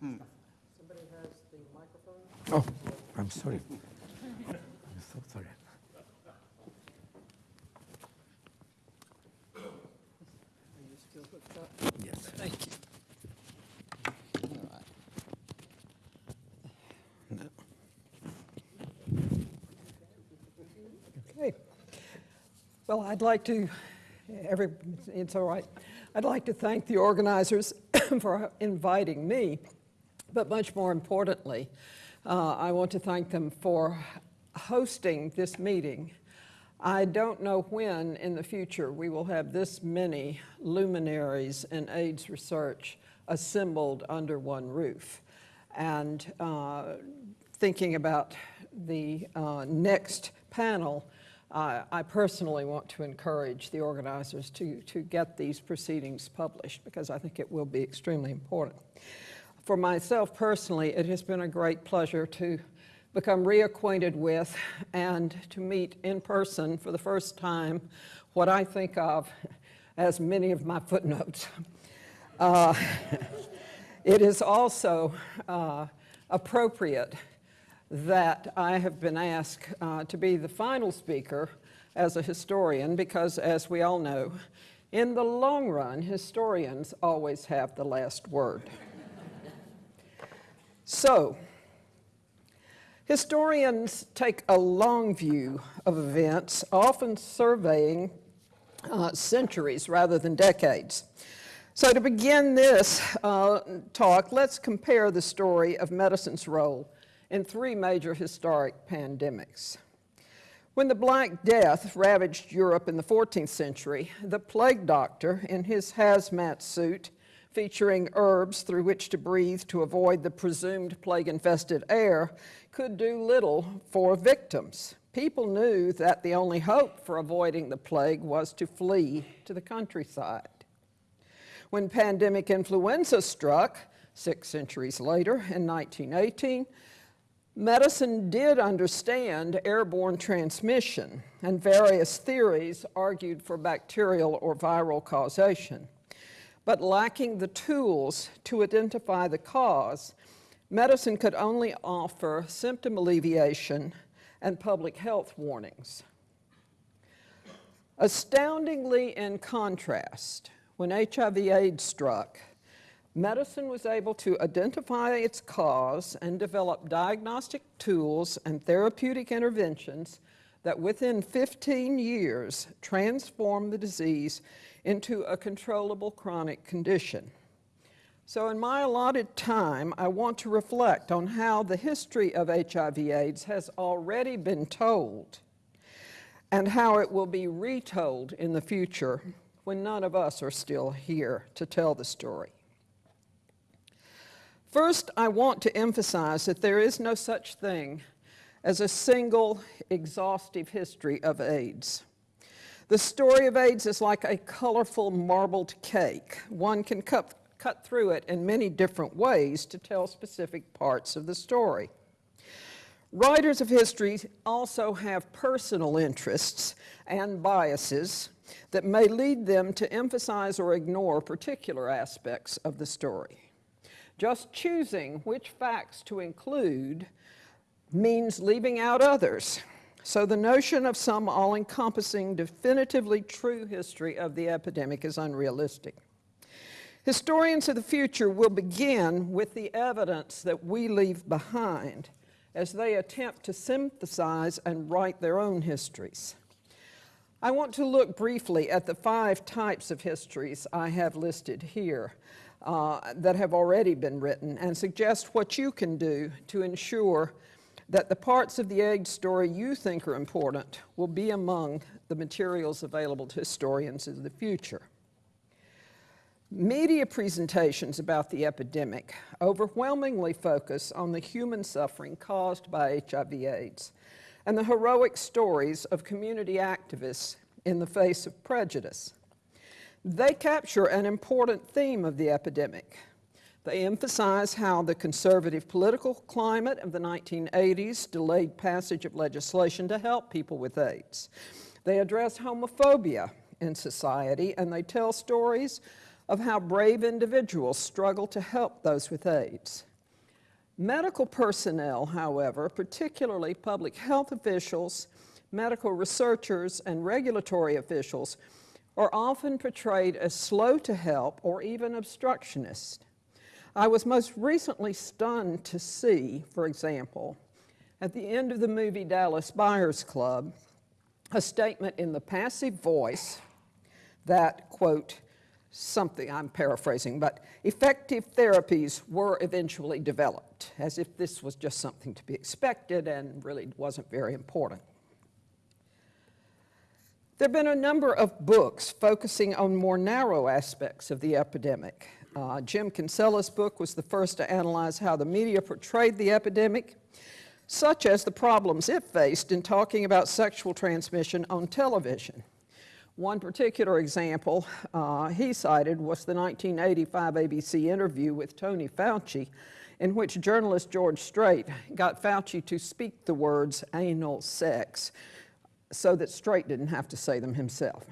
Somebody has the microphone? Oh, I'm sorry. I'm so sorry. Are you still hooked up? Yes. Thank you. Okay. Well, I'd like to, every, it's all right. I'd like to thank the organizers *coughs* for inviting me, but much more importantly, uh, I want to thank them for hosting this meeting. I don't know when in the future we will have this many luminaries in AIDS research assembled under one roof. And uh, thinking about the uh, next panel, uh, I personally want to encourage the organizers to, to get these proceedings published because I think it will be extremely important. For myself personally, it has been a great pleasure to become reacquainted with and to meet in person for the first time what I think of as many of my footnotes. Uh, *laughs* it is also uh, appropriate that I have been asked uh, to be the final speaker as a historian because, as we all know, in the long run, historians always have the last word. so, historians take a long view of events, often surveying uh, centuries rather than decades. So to begin this uh, talk, let's compare the story of medicine's role in three major historic pandemics. When the Black Death ravaged Europe in the 14th century, the plague doctor, in his hazmat suit, featuring herbs through which to breathe to avoid the presumed plague-infested air, could do little for victims. People knew that the only hope for avoiding the plague was to flee to the countryside. When pandemic influenza struck, six centuries later in 1918, Medicine did understand airborne transmission, and various theories argued for bacterial or viral causation. But lacking the tools to identify the cause, medicine could only offer symptom alleviation and public health warnings. Astoundingly in contrast, when HIV AIDS struck, Medicine was able to identify its cause and develop diagnostic tools and therapeutic interventions that within 15 years transformed the disease into a controllable chronic condition. So in my allotted time, I want to reflect on how the history of HIV AIDS has already been told and how it will be retold in the future when none of us are still here to tell the story. First, I want to emphasize that there is no such thing as a single exhaustive history of AIDS. The story of AIDS is like a colorful marbled cake. One can cut, cut through it in many different ways to tell specific parts of the story. Writers of history also have personal interests and biases that may lead them to emphasize or ignore particular aspects of the story. Just choosing which facts to include means leaving out others. So the notion of some all-encompassing, definitively true history of the epidemic is unrealistic. Historians of the future will begin with the evidence that we leave behind as they attempt to synthesize and write their own histories. I want to look briefly at the five types of histories I have listed here uh, that have already been written and suggest what you can do to ensure that the parts of the AIDS story you think are important will be among the materials available to historians in the future. Media presentations about the epidemic overwhelmingly focus on the human suffering caused by HIV AIDS and the heroic stories of community activists in the face of prejudice. They capture an important theme of the epidemic. They emphasize how the conservative political climate of the 1980s delayed passage of legislation to help people with AIDS. They address homophobia in society, and they tell stories of how brave individuals struggle to help those with AIDS. Medical personnel, however, particularly public health officials, medical researchers, and regulatory officials, are often portrayed as slow to help or even obstructionist. I was most recently stunned to see, for example, at the end of the movie Dallas Buyers Club, a statement in the passive voice that, quote, something, I'm paraphrasing, but effective therapies were eventually developed, as if this was just something to be expected and really wasn't very important. There have been a number of books focusing on more narrow aspects of the epidemic. Uh, Jim Kinsella's book was the first to analyze how the media portrayed the epidemic, such as the problems it faced in talking about sexual transmission on television. One particular example uh, he cited was the 1985 ABC interview with Tony Fauci, in which journalist George Strait got Fauci to speak the words anal sex so that Strait didn't have to say them himself.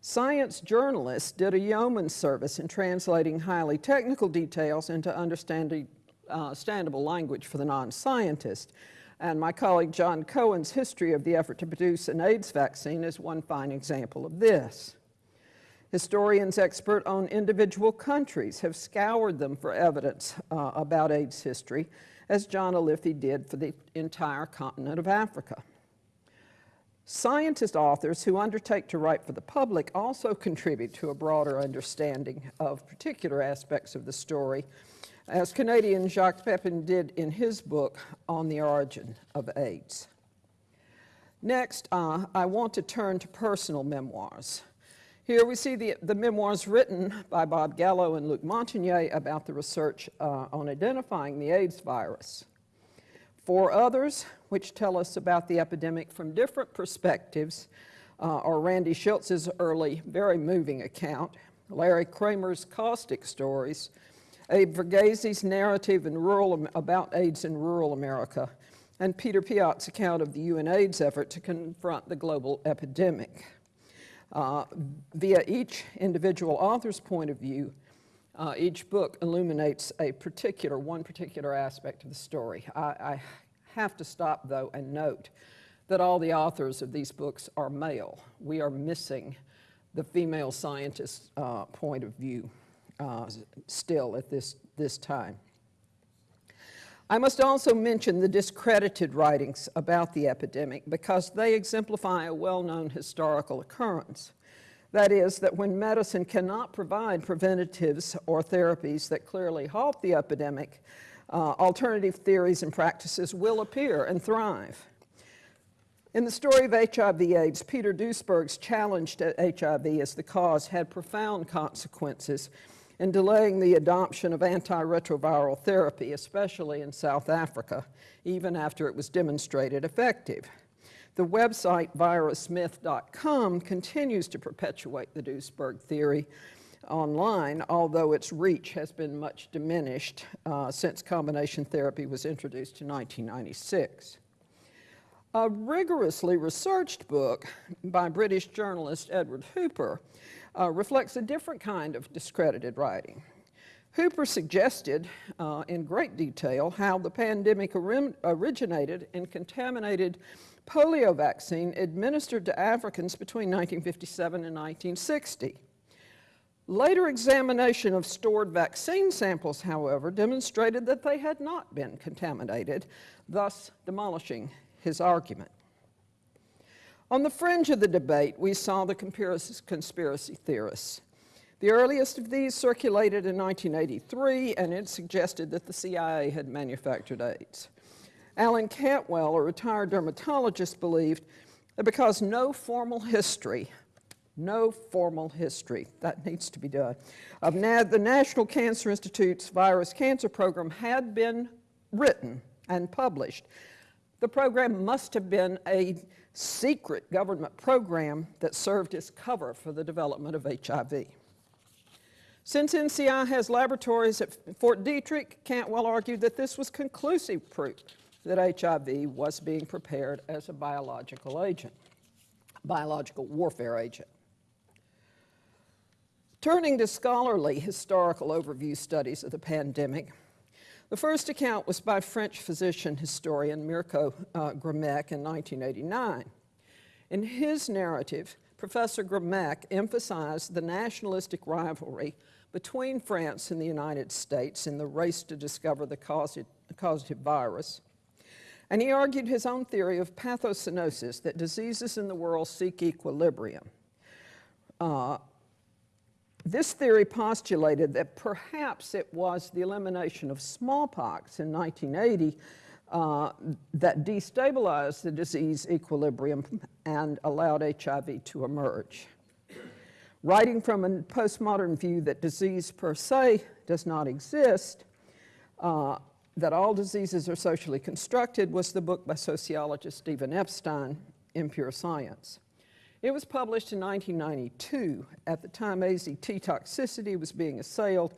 Science journalists did a yeoman's service in translating highly technical details into understandable uh, language for the non-scientist, and my colleague John Cohen's history of the effort to produce an AIDS vaccine is one fine example of this. Historians expert on individual countries have scoured them for evidence uh, about AIDS history, as John Iliffe did for the entire continent of Africa. Scientist authors who undertake to write for the public also contribute to a broader understanding of particular aspects of the story as Canadian Jacques Pepin did in his book on the origin of AIDS. Next, uh, I want to turn to personal memoirs. Here we see the, the memoirs written by Bob Gallo and Luc Montagnier about the research uh, on identifying the AIDS virus. Four others, which tell us about the epidemic from different perspectives, uh, are Randy Shilts's early, very moving account, Larry Kramer's caustic stories, Abe Verghese's narrative in rural, about AIDS in rural America, and Peter Piot's account of the UNAIDS effort to confront the global epidemic. Uh, via each individual author's point of view, uh, each book illuminates a particular, one particular aspect of the story. I, I have to stop, though, and note that all the authors of these books are male. We are missing the female scientist's uh, point of view uh, still at this, this time. I must also mention the discredited writings about the epidemic because they exemplify a well-known historical occurrence. That is, that when medicine cannot provide preventatives or therapies that clearly halt the epidemic, uh, alternative theories and practices will appear and thrive. In the story of HIV AIDS, Peter Duesberg's challenge to HIV as the cause had profound consequences in delaying the adoption of antiretroviral therapy, especially in South Africa, even after it was demonstrated effective. The website virusmyth.com continues to perpetuate the Duesberg theory online, although its reach has been much diminished uh, since combination therapy was introduced in 1996. A rigorously researched book by British journalist Edward Hooper uh, reflects a different kind of discredited writing. Hooper suggested uh, in great detail how the pandemic originated and contaminated polio vaccine administered to Africans between 1957 and 1960. Later examination of stored vaccine samples, however, demonstrated that they had not been contaminated, thus demolishing his argument. On the fringe of the debate, we saw the conspiracy theorists. The earliest of these circulated in 1983, and it suggested that the CIA had manufactured AIDS. Alan Cantwell, a retired dermatologist, believed that because no formal history, no formal history, that needs to be done, of the National Cancer Institute's virus cancer program had been written and published, the program must have been a secret government program that served as cover for the development of HIV. Since NCI has laboratories at Fort Detrick, Cantwell argued that this was conclusive proof that HIV was being prepared as a biological agent, biological warfare agent. Turning to scholarly historical overview studies of the pandemic, the first account was by French physician historian Mirko uh, in 1989. In his narrative, Professor Grmek emphasized the nationalistic rivalry between France and the United States in the race to discover the causative virus. And he argued his own theory of pathocenosis, that diseases in the world seek equilibrium. Uh, this theory postulated that perhaps it was the elimination of smallpox in 1980 uh, that destabilized the disease equilibrium and allowed HIV to emerge. Writing from a postmodern view that disease per se does not exist, uh, that all diseases are socially constructed was the book by sociologist Stephen Epstein, Impure Science. It was published in 1992, at the time AZT toxicity was being assailed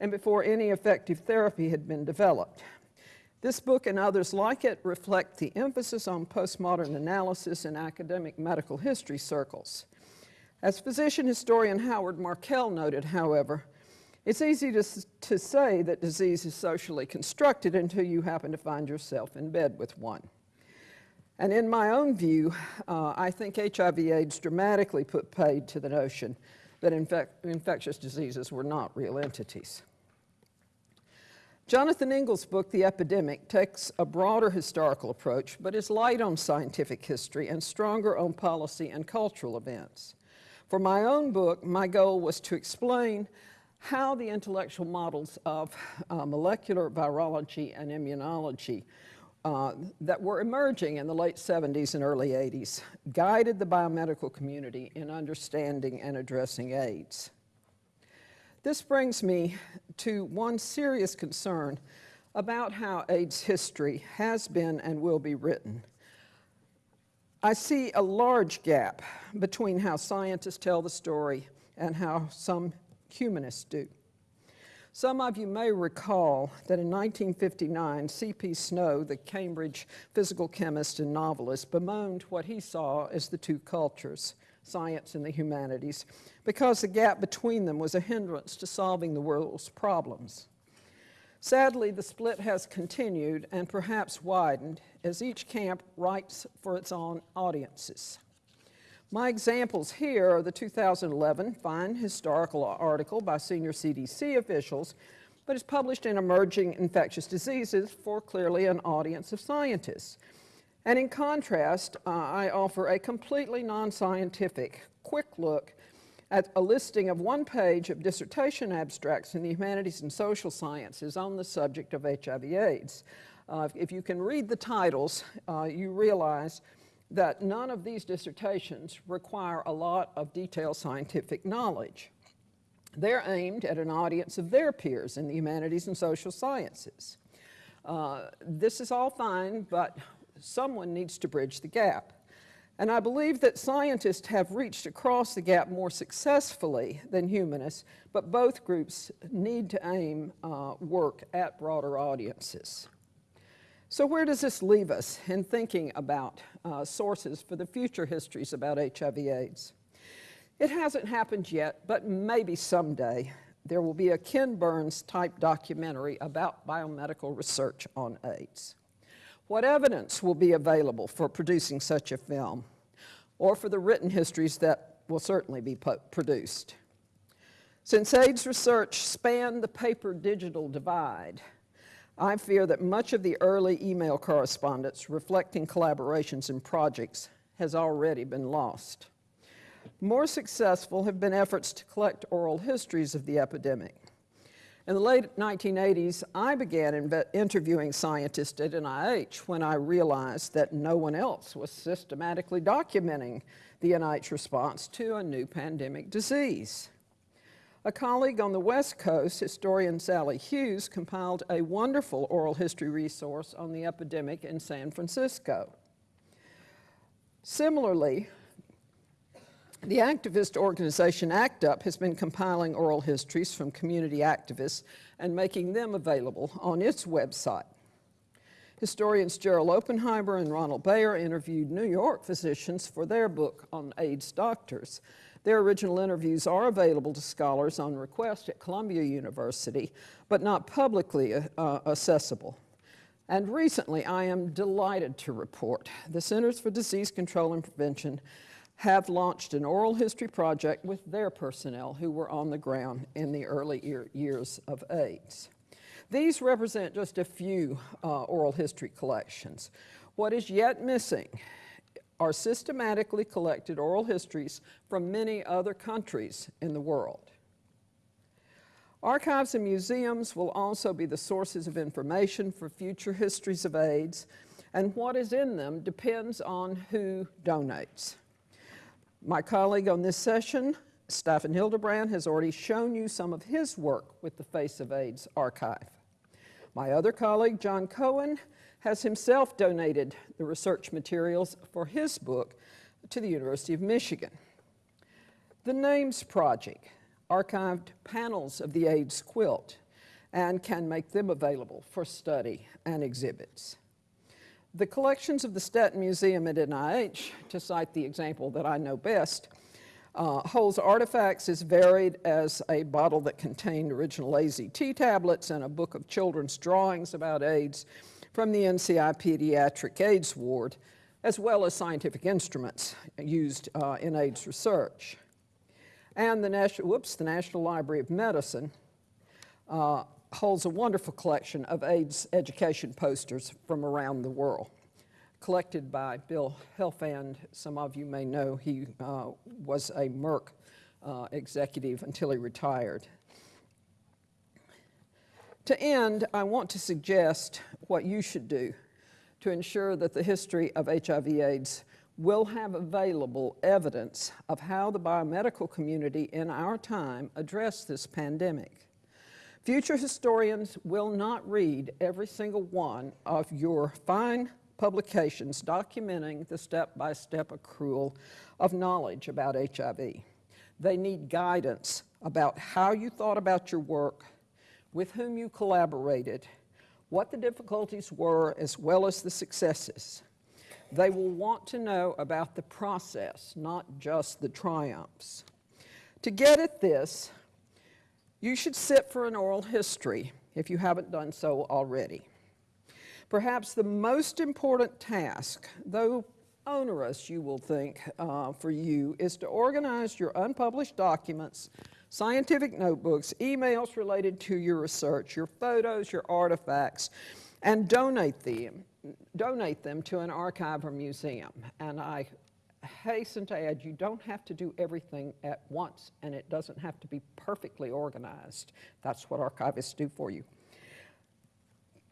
and before any effective therapy had been developed. This book and others like it reflect the emphasis on postmodern analysis in academic medical history circles. As physician historian Howard Markel noted, however, it's easy to, to say that disease is socially constructed until you happen to find yourself in bed with one. And in my own view, uh, I think HIV AIDS dramatically put paid to the notion that infec infectious diseases were not real entities. Jonathan Engel's book, The Epidemic, takes a broader historical approach, but is light on scientific history and stronger on policy and cultural events. For my own book, my goal was to explain how the intellectual models of uh, molecular virology and immunology uh, that were emerging in the late 70s and early 80s guided the biomedical community in understanding and addressing AIDS. This brings me to one serious concern about how AIDS history has been and will be written. I see a large gap between how scientists tell the story and how some humanists do. Some of you may recall that in 1959, C.P. Snow, the Cambridge physical chemist and novelist, bemoaned what he saw as the two cultures, science and the humanities, because the gap between them was a hindrance to solving the world's problems. Sadly, the split has continued and perhaps widened as each camp writes for its own audiences. My examples here are the 2011 fine historical article by senior CDC officials, but it's published in Emerging Infectious Diseases for clearly an audience of scientists. And in contrast, uh, I offer a completely non-scientific, quick look at a listing of one page of dissertation abstracts in the humanities and social sciences on the subject of HIV AIDS. Uh, if, you can read the titles, uh, you realize that none of these dissertations require a lot of detailed scientific knowledge. They're aimed at an audience of their peers in the humanities and social sciences. Uh, this is all fine, but someone needs to bridge the gap. And I believe that scientists have reached across the gap more successfully than humanists, but both groups need to aim uh, work at broader audiences. So where does this leave us in thinking about uh, sources for the future histories about HIV AIDS? It hasn't happened yet, but maybe someday there will be a Ken Burns type documentary about biomedical research on AIDS. What evidence will be available for producing such a film or for the written histories that will certainly be produced? Since AIDS research spanned the paper-digital divide, I fear that much of the early email correspondence reflecting collaborations and projects has already been lost. More successful have been efforts to collect oral histories of the epidemic. In the late 1980s, I began interviewing scientists at NIH when I realized that no one else was systematically documenting the NIH response to a new pandemic disease. A colleague on the West Coast, historian Sally Hughes, compiled a wonderful oral history resource on the epidemic in San Francisco. Similarly, the activist organization ACT UP has been compiling oral histories from community activists and making them available on its website. Historians Gerald Oppenheimer and Ronald Bayer interviewed New York physicians for their book on AIDS doctors. Their original interviews are available to scholars on request at Columbia University, but not publicly uh, accessible. And recently, I am delighted to report the Centers for Disease Control and Prevention have launched an oral history project with their personnel who were on the ground in the early year, years of AIDS. These represent just a few uh, oral history collections. What is yet missing are systematically collected oral histories from many other countries in the world. Archives and museums will also be the sources of information for future histories of AIDS, and what is in them depends on who donates. My colleague on this session, Stefan Hildebrand, has already shown you some of his work with the Face of AIDS archive. My other colleague, John Cohen, has himself donated the research materials for his book to the University of Michigan. The NAMES Project archived panels of the AIDS quilt and can make them available for study and exhibits. The collections of the Stetten Museum at NIH, to cite the example that I know best, uh, holds artifacts as varied as a bottle that contained original AZT tablets and a book of children's drawings about AIDS from the NCI Pediatric AIDS Ward, as well as scientific instruments used uh, in AIDS research. And the National, whoops, the National Library of Medicine uh, holds a wonderful collection of AIDS education posters from around the world collected by Bill Helfand. Some of you may know he uh, was a Merck uh, executive until he retired. To end, I want to suggest what you should do to ensure that the history of HIV AIDS will have available evidence of how the biomedical community in our time addressed this pandemic. Future historians will not read every single one of your fine publications documenting the step-by-step -step accrual of knowledge about HIV. They need guidance about how you thought about your work, with whom you collaborated, what the difficulties were as well as the successes. They will want to know about the process, not just the triumphs. To get at this, you should sit for an oral history if you haven't done so already. Perhaps the most important task, though onerous you will think uh, for you, is to organize your unpublished documents, scientific notebooks, emails related to your research, your photos, your artifacts, and donate them, donate them to an archive or museum. And I hasten to add, you don't have to do everything at once, and it doesn't have to be perfectly organized. That's what archivists do for you.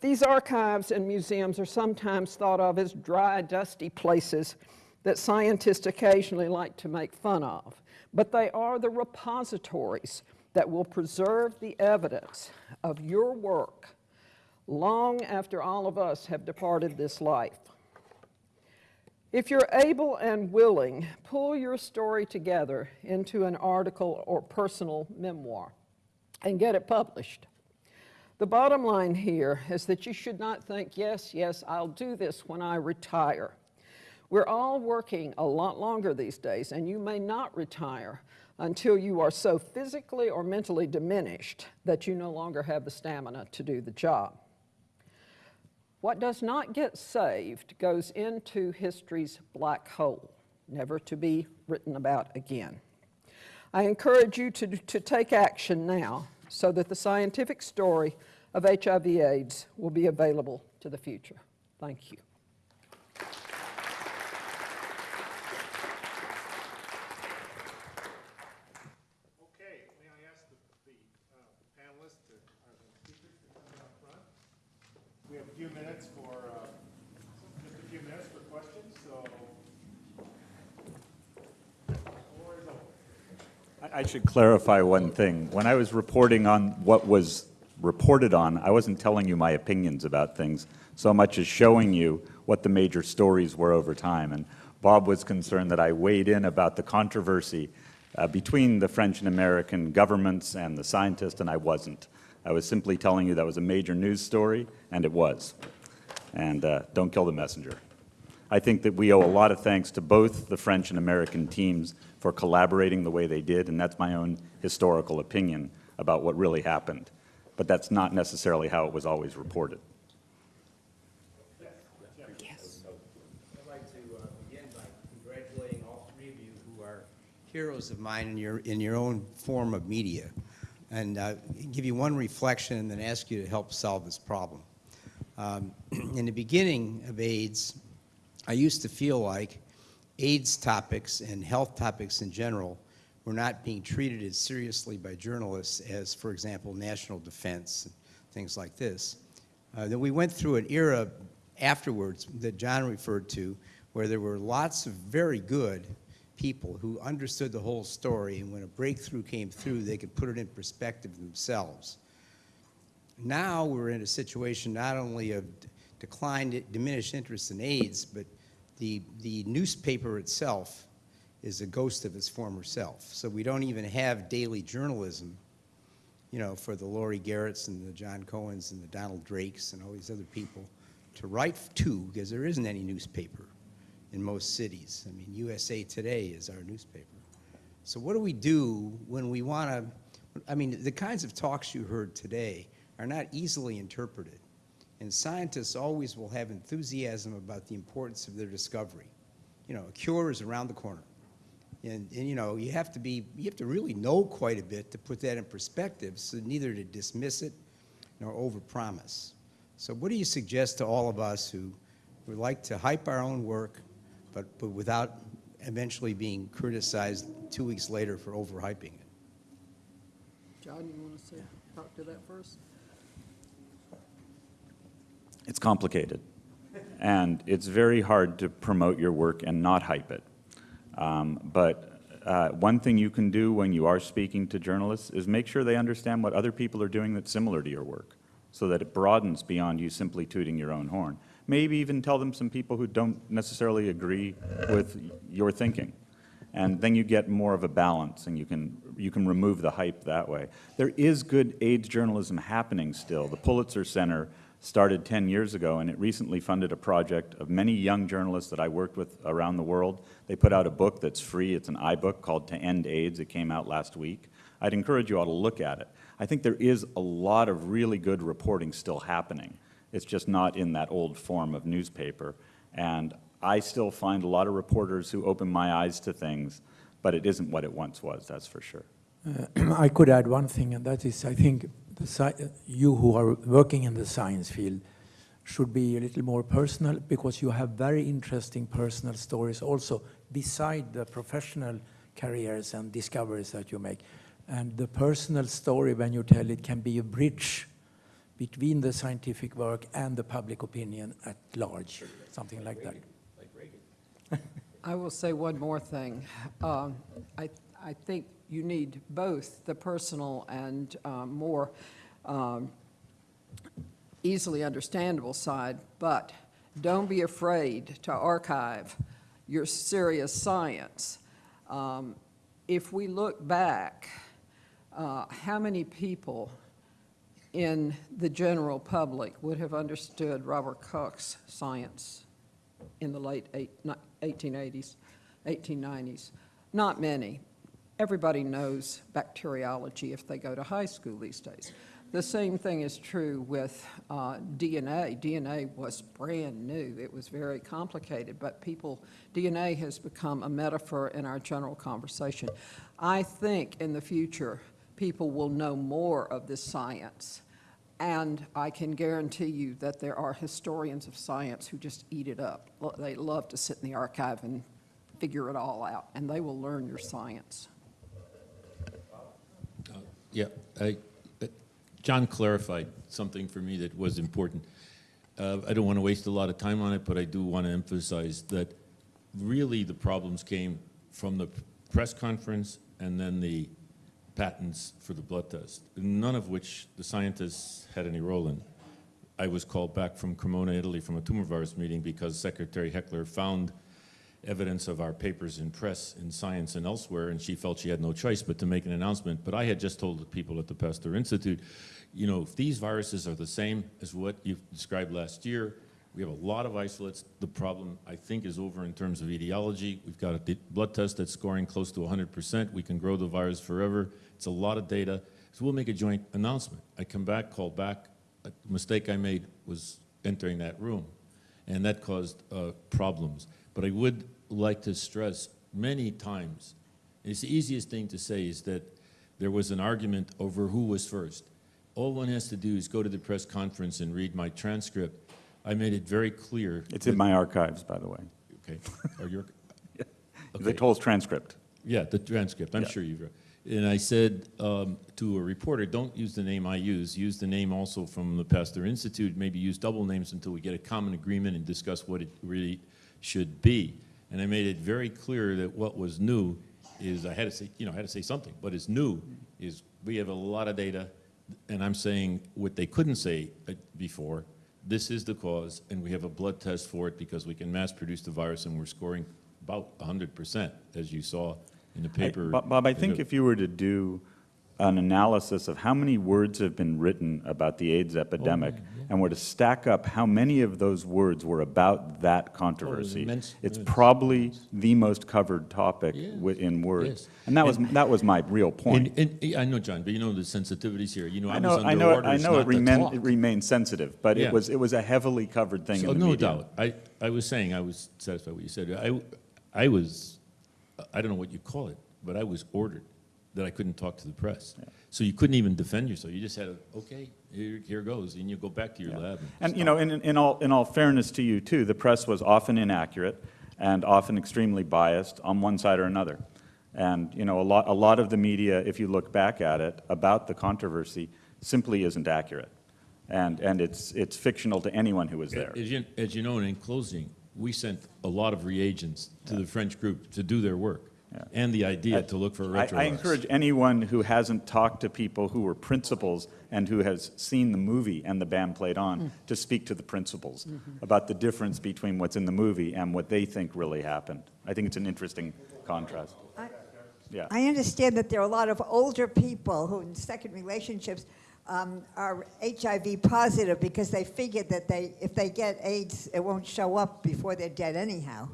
These archives and museums are sometimes thought of as dry, dusty places that scientists occasionally like to make fun of, but they are the repositories that will preserve the evidence of your work long after all of us have departed this life. If you're able and willing, pull your story together into an article or personal memoir and get it published. The bottom line here is that you should not think, yes, yes, I'll do this when I retire. We're all working a lot longer these days, and you may not retire until you are so physically or mentally diminished that you no longer have the stamina to do the job. What does not get saved goes into history's black hole, never to be written about again. I encourage you to, to take action now so that the scientific story of HIV AIDS will be available to the future. Thank you. Okay, may I ask the, the uh, panelists, to, uh, the speakers to come up front? We have a few minutes for, uh, just a few minutes for questions, so floor is open. I should clarify one thing. When I was reporting on what was reported on, I wasn't telling you my opinions about things so much as showing you what the major stories were over time. And Bob was concerned that I weighed in about the controversy uh, between the French and American governments and the scientists, and I wasn't. I was simply telling you that was a major news story, and it was. And uh, don't kill the messenger. I think that we owe a lot of thanks to both the French and American teams for collaborating the way they did, and that's my own historical opinion about what really happened but that's not necessarily how it was always reported. Yes. I'd like to uh, begin by congratulating all three of you who are heroes of mine in your, in your own form of media. And uh, give you one reflection and then ask you to help solve this problem. Um, *clears throat* in the beginning of AIDS, I used to feel like AIDS topics and health topics in general were not being treated as seriously by journalists as, for example, national defense and things like this. Uh, then we went through an era afterwards that John referred to where there were lots of very good people who understood the whole story, and when a breakthrough came through, they could put it in perspective themselves. Now we're in a situation not only of declined, diminished interest in AIDS, but the, the newspaper itself is a ghost of its former self. So we don't even have daily journalism, you know, for the Laurie Garretts and the John Cohens and the Donald Drakes and all these other people to write to, because there isn't any newspaper in most cities. I mean, USA Today is our newspaper. So what do we do when we want to, I mean, the kinds of talks you heard today are not easily interpreted. And scientists always will have enthusiasm about the importance of their discovery. You know, a cure is around the corner. And, and, you know, you have to be, you have to really know quite a bit to put that in perspective, so neither to dismiss it nor overpromise. So what do you suggest to all of us who would like to hype our own work, but, but without eventually being criticized two weeks later for overhyping it? John, you want to say, talk to that first? It's complicated. And it's very hard to promote your work and not hype it. Um, but uh, one thing you can do when you are speaking to journalists is make sure they understand what other people are doing that's similar to your work so that it broadens beyond you simply tooting your own horn. Maybe even tell them some people who don't necessarily agree with your thinking. And then you get more of a balance and you can, you can remove the hype that way. There is good AIDS journalism happening still. The Pulitzer Center started 10 years ago, and it recently funded a project of many young journalists that I worked with around the world. They put out a book that's free. It's an iBook called To End AIDS. It came out last week. I'd encourage you all to look at it. I think there is a lot of really good reporting still happening. It's just not in that old form of newspaper. And I still find a lot of reporters who open my eyes to things, but it isn't what it once was, that's for sure. Uh, *clears throat* I could add one thing, and that is I think you who are working in the science field should be a little more personal because you have very interesting personal stories also beside the professional careers and discoveries that you make. And the personal story, when you tell it, can be a bridge between the scientific work and the public opinion at large, something like that. *laughs* I will say one more thing. Um, I, I think you need both the personal and um, more um, easily understandable side, but don't be afraid to archive your serious science. Um, if we look back, uh, how many people in the general public would have understood Robert Koch's science in the late eight, 1880s, 1890s? Not many. Everybody knows bacteriology if they go to high school these days. The same thing is true with uh, DNA. DNA was brand new. It was very complicated, but people, DNA has become a metaphor in our general conversation. I think in the future, people will know more of this science. And I can guarantee you that there are historians of science who just eat it up. They love to sit in the archive and figure it all out, and they will learn your science. Yeah, I, uh, John clarified something for me that was important. Uh, I don't want to waste a lot of time on it, but I do want to emphasize that really the problems came from the press conference and then the patents for the blood test, none of which the scientists had any role in. I was called back from Cremona, Italy from a tumor virus meeting because Secretary Heckler found evidence of our papers in press, in science, and elsewhere, and she felt she had no choice but to make an announcement. But I had just told the people at the Pasteur Institute, you know, if these viruses are the same as what you described last year, we have a lot of isolates. The problem, I think, is over in terms of etiology. We've got a blood test that's scoring close to 100%. We can grow the virus forever. It's a lot of data. So we'll make a joint announcement. I come back, call back. A mistake I made was entering that room, and that caused uh, problems. But I would like to stress many times It's the easiest thing to say is that there was an argument over who was first. All one has to do is go to the press conference and read my transcript. I made it very clear. It's in my archives, by the way. Okay. Or your, *laughs* The whole transcript. yeah, the transcript, I'm Yeah. sure you've read. And I said um, to a reporter, don't use the name I use, use the name also from the Pasteur Institute, maybe use double names until we get a common agreement and discuss what it really should be. And I made it very clear that what was new is, I had to say, you know, I had to say something, but it's new is we have a lot of data, and I'm saying what they couldn't say uh, before, this is the cause, and we have a blood test for it because we can mass produce the virus, and we're scoring about 100%, as you saw in the paper. Bob, Bob, I think if you were to do an analysis of how many words have been written about the AIDS oh, epidemic, and were to stack up how many of those words were about that oh, controversy, immense- it's immense. probably the most covered topic Yeah. wi- in words. Yes. And that was, And- that was my real point. And, and, I know, John, but you know the sensitivities here. You know, I, I know, was I under know, it- orders I know it talk. it remained sensitive, but Yeah. it was, it was a heavily covered thing So in the no media. doubt. I, I was saying, I was satisfied with what you said. I, I was, I don't know what you call it, but I was ordered that I couldn't talk to the press. So you couldn't even defend yourself. You just had to, okay, here, here goes, and you go back to your lab. And, you know, in, in all, in all fairness to you, too, the press was often inaccurate and often extremely biased on one side or another. And, you know, a lot, a lot of the media, if you look back at it, about the controversy, simply isn't accurate. And, and it's, it's fictional to anyone who was there. As you, as you know, and in closing, we sent a lot of reagents to the French group to do their work. And the idea to look for I, retrovirus. I encourage anyone who hasn't talked to people who were principals and who has seen the movie and the band played on Mm. to speak to the principals Mhm. about the difference between what's in the movie and what they think really happened. I think it's an interesting contrast. Yeah. I understand that there are a lot of older people who, in second relationships, um, are HIV positive because they figured that they, if they get AIDS, it won't show up before they're dead anyhow.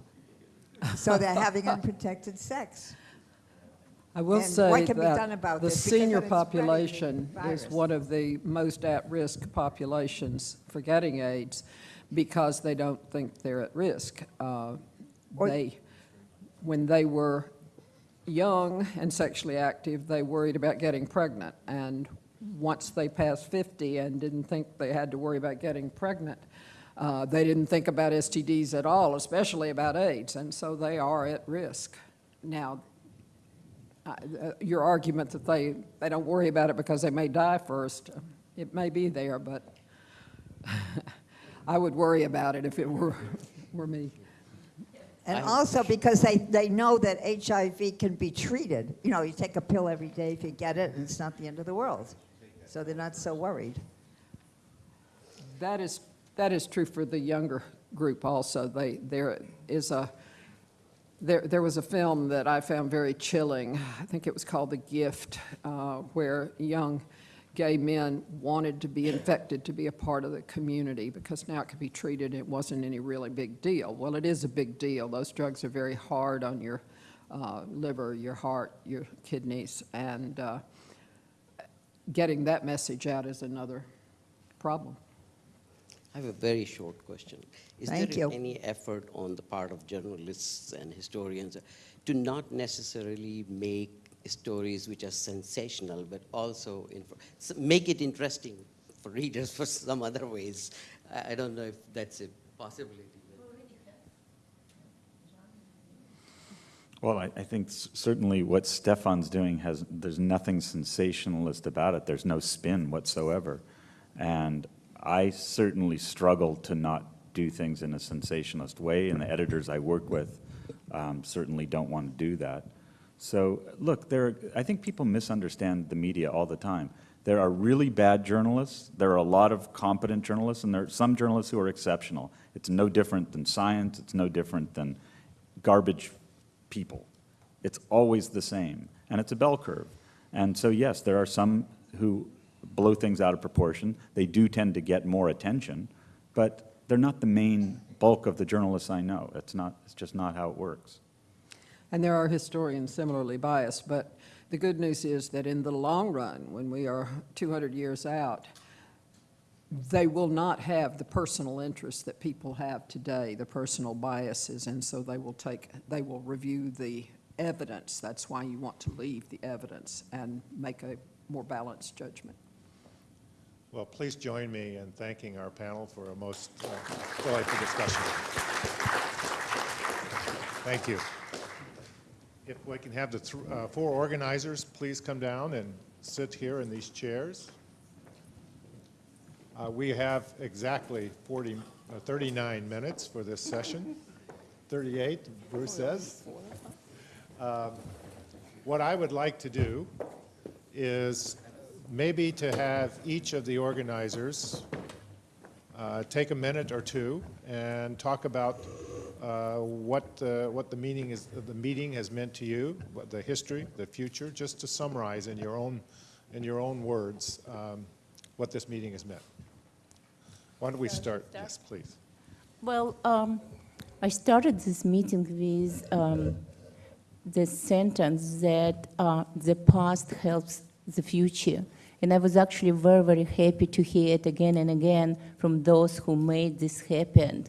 So they're *laughs* having unprotected sex. I will And say what can be that done about the this? Senior then it's spreading the population is one of the most at-risk populations for getting AIDS because they don't think they're at risk. Uh, They, when they were young and sexually active, they worried about getting pregnant. And once they passed 50 and didn't think they had to worry about getting pregnant, uh, they didn't think about STDs at all, especially about AIDS, and so they are at risk. Now, I- uh, your argument that they, they don't worry about it because they may die first, uh, it may be there, but *laughs* I would worry about it if it were, *laughs* were me. And also because they, they know that HIV can be treated. You know, you take a pill every day if you get it, and it's not the end of the world. So they're not so worried. That is, that is true for the younger group also. They, there is a, there, there was a film that I found very chilling. I think it was called The Gift, uh, where young gay men wanted to be infected to be a part of the community because now it could be treated. It wasn't any really big deal. Well, it is a big deal. Those drugs are very hard on your uh, liver, your heart, your kidneys, and uh, getting that message out is another problem. I have a very short question. Is Thank there you. any effort on the part of journalists and historians to not necessarily make stories which are sensational, but also make it interesting for readers for some other ways? I, I don't know if that's a possibility. Well, I, I think certainly what Stefan's doing has, there's nothing sensationalist about it. There's no spin whatsoever. And I certainly struggle to not do things in a sensationalist way, and the editors I work with um, certainly don't want to do that. So, look, there, are- I think people misunderstand the media all the time. There are really bad journalists, there are a lot of competent journalists, and there are some journalists who are exceptional. It's no different than science, it's no different than garbage people. It's always the same, and it's a bell curve. And so, yes, there are some who blow things out of proportion. They do tend to get more attention, but they're not the main bulk of the journalists I know. It's not, it's just not how it works. And there are historians similarly biased, but the good news is that in the long run, when we are 200 years out, they will not have the personal interest that people have today, the personal biases, and so they will take, they will review the evidence. That's why you want to leave the evidence and make a more balanced judgment. Well, please join me in thanking our panel for a most uh, delightful discussion. Thank you. If we can have the th- uh, four organizers, please come down and sit here in these chairs. Uh, We have exactly 40, uh, 39 minutes for this session. 38, Bruce says. Um, What I would like to do is maybe to have each of the organizers uh, take a minute or two and talk about uh, what, uh, what the meaning is, the meeting has meant to you, what the history, the future, just to summarize in your own, in your own words um, what this meeting has meant. Why don't we start? Yes, please. Well, um, I started this meeting with um, the sentence that uh, the past helps the future. And I was actually very, very happy to hear it again and again from those who made this happen.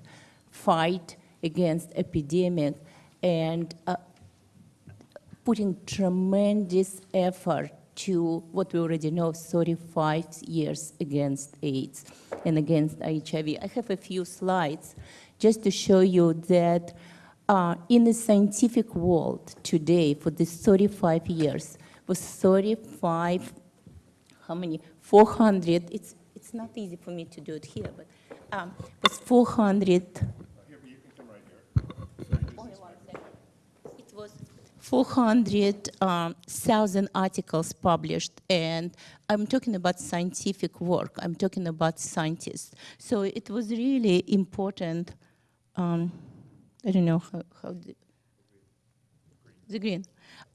Fight against epidemic and uh, putting tremendous effort to what we already know 35 years against AIDS and against HIV. I have a few slides just to show you that uh, in the scientific world today, for these 35 years, was 35, how many? 400, it's, it's not easy for me to do it here, but um, was 400 it was 400,000 articles published, and I'm talking about scientific work. I'm talking about scientists. So it was really important. Um, I don't know how, how the, the green.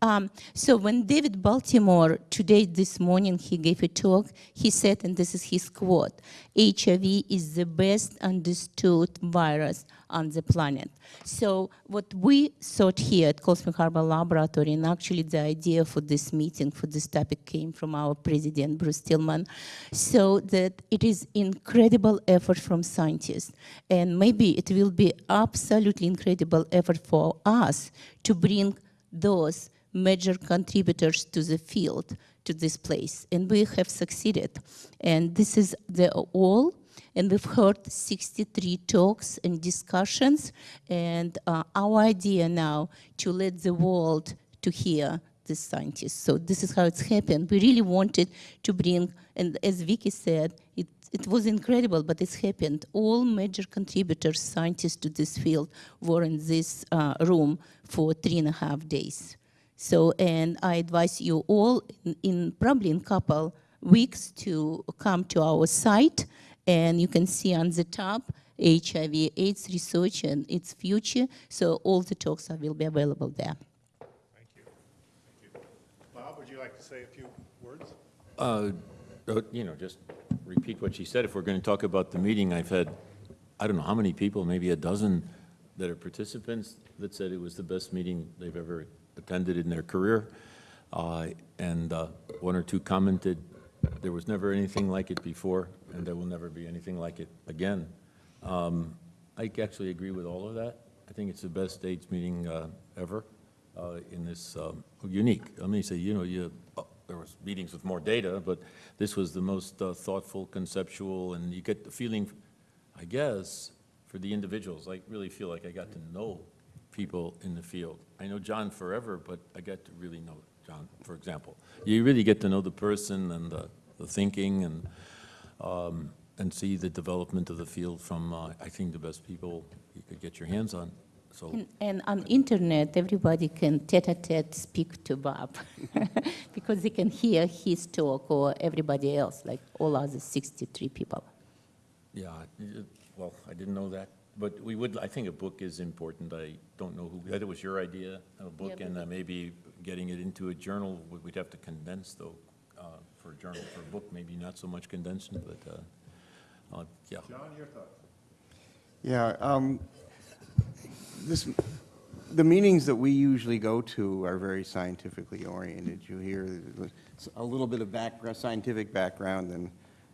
Um, so when David Baltimore today, this morning, he gave a talk, he said, and this is his quote, HIV is the best understood virus on the planet. So what we thought here at Spring Harbor Laboratory, and actually the idea for this meeting, for this topic came from our president, Bruce Stillman, so that it is incredible effort from scientists. And maybe it will be absolutely incredible effort for us to bring those major contributors to the field to this place. And we have succeeded. And this is the all. And we've heard 63 talks and discussions. And uh, our idea now to let the world to hear the scientists. So this is how it's happened. We really wanted to bring and as Vicky said it it was incredible, but it's happened. All major contributors, scientists to this field, were in this uh, room for three and a half days. So, and I advise you all in, in probably in couple weeks to come to our site, and you can see on the top HIV AIDS research and its future. So all the talks are, will be available there. Thank you. Bob, would you like to say a few words? Uh, uh, You know, just repeat what she said. If we're going to talk about the meeting, I've had, I don't know how many people, maybe a dozen that are participants that said it was the best meeting they've ever attended in their career. Uh, And uh, one or two commented, there was never anything like it before, and there will never be anything like it again. Um, I actually agree with all of that. I think it's the best AIDS meeting uh, ever uh, in this, um, unique. Let me say, you know, you, uh, there was meetings with more data, but this was the most uh, thoughtful, conceptual, and you get the feeling, I guess, for the individuals. I really feel like I got to know people in the field. I know John forever, but I got to really know John, for example. You really get to know the person and the, the thinking and, um, and see the development of the field from, uh, I think, the best people you could get your hands on. So, And, and on internet, everybody can tete-a-tete speak to Bob *laughs* because they can hear his talk or everybody else, like all other 63 people. yeah, well, I didn't know that. But we would, I think a book is important. I don't know who, that was your idea, a book, Yeah, and uh, maybe getting it into a journal, we- we'd have to condense though, uh, for a journal, for a book, maybe not so much condensing, but, uh, uh, yeah. John, your thoughts? Yeah, um, this, the meetings that we usually go to are very scientifically oriented. You hear a little bit of background, scientific background and,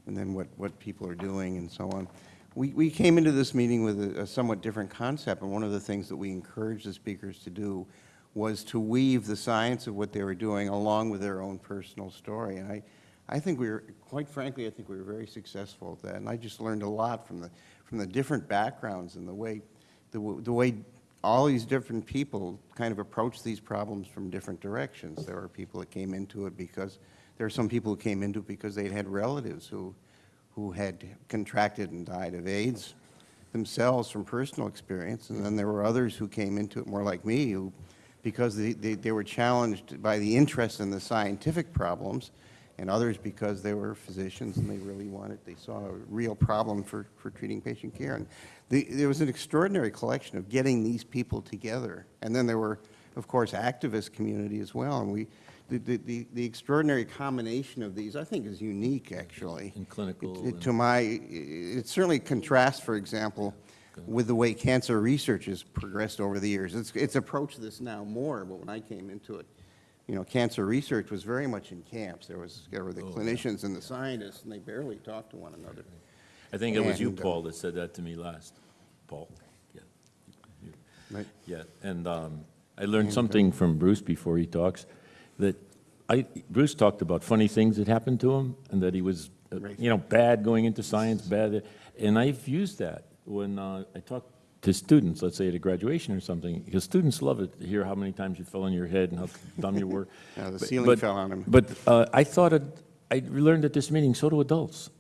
and then what, what people are doing and so on. We, we came into this meeting with a, a somewhat different concept, and one of the things that we encouraged the speakers to do was to weave the science of what they were doing along with their own personal story. And I, I think we were, quite frankly, I think we were very successful at that. And I just learned a lot from the, from the different backgrounds and the way, the, the way all these different people kind of approach these problems from different directions. There were people that came into it because, there are some people who came into it because they'd had relatives who, who had contracted and died of AIDS themselves from personal experience. And then there were others who came into it more like me, who, because they, they, they were challenged by the interest in the scientific problems, and others because they were physicians and they really wanted, they saw a real problem for, for treating patient care. And the, there was an extraordinary collection of getting these people together. And then there were, of course, activist community as well. And we, the, the, the, the extraordinary combination of these, I think, is unique, actually. In clinical It- To my, it certainly contrasts, for example, with the way cancer research has progressed over the years. It's, it's approached this now more, but when I came into it, you know, cancer research was very much in camps. There was, there were the Oh, yeah. clinicians and the scientists, and they barely talked to one another. I think it was you, uh, Paul, that said that to me last. Paul? Yeah. Right. Yeah, and um, I learned uh, something from Bruce before he talks, that I, Bruce talked about funny things that happened to him, and that he was, uh, you know, bad going into science, bad, and I've used that when uh, I talk to students, let's say at a graduation or something, because students love it, to hear how many times you fell on your head and how *laughs* dumb you were. Yeah, the But- ceiling but- fell on him. But uh, I thought, it- I learned at this meeting, so do adults.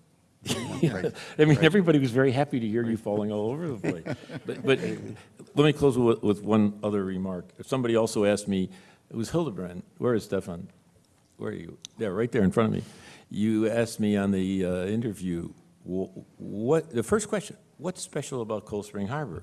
*laughs* Right. I mean, Right. everybody was very happy to hear you falling all over the place. *laughs* But, but let me close with, with one other remark. Somebody also asked me, it was Hildebrand, where is Stefan? Where are you? Yeah, right there in front of me. You asked me on the uh, interview, wh- what, the first question, what's special about Cold Spring Harbor?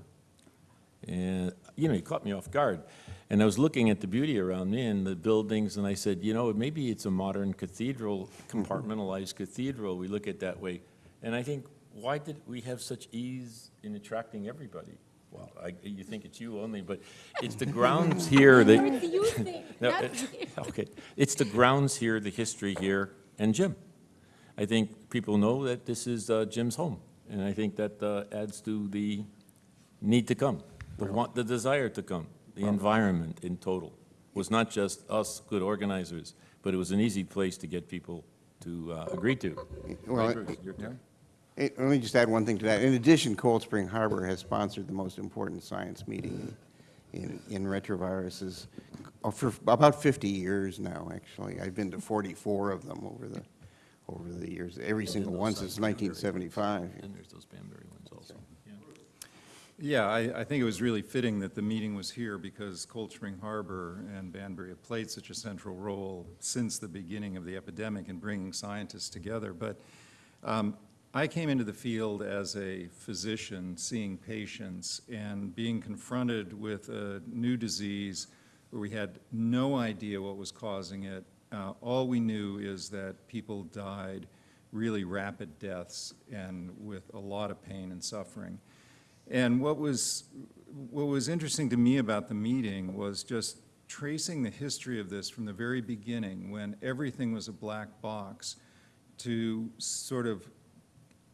And, you know, you caught me off guard. And I was looking at the beauty around me and the buildings, and I said, you know, maybe it's a modern cathedral, compartmentalized cathedral, we look at that way. And I think, why did we have such ease in attracting everybody? Well, I, you think it's you only, but it's the grounds here that. *laughs* It's you thing, *laughs* No, it- *laughs* Okay, it's the grounds here, the history here, and Jim. I think people know that this is uh, Jim's home, and I think that uh, adds to the need to come, the want, the desire to come, the environment in total. Was not just us good organizers, but it was an easy place to get people to uh, agree to. Well, Right, Bruce, it- your turn. Let me just add one thing to that. In addition, Cold Spring Harbor has sponsored the most important science meeting in, in retroviruses for about 50 years now, actually. I've been to 44 of them over the, over the years, every single one since 1975. And there's those Banbury ones also. yeah. Yeah, I, I think it was really fitting that the meeting was here because Cold Spring Harbor and Banbury have played such a central role since the beginning of the epidemic in bringing scientists together. But um, I came into the field as a physician, seeing patients and being confronted with a new disease where we had no idea what was causing it. Uh, all we knew is that people died really rapid deaths and with a lot of pain and suffering. And what was, what was interesting to me about the meeting was just tracing the history of this from the very beginning, when everything was a black box, to sort of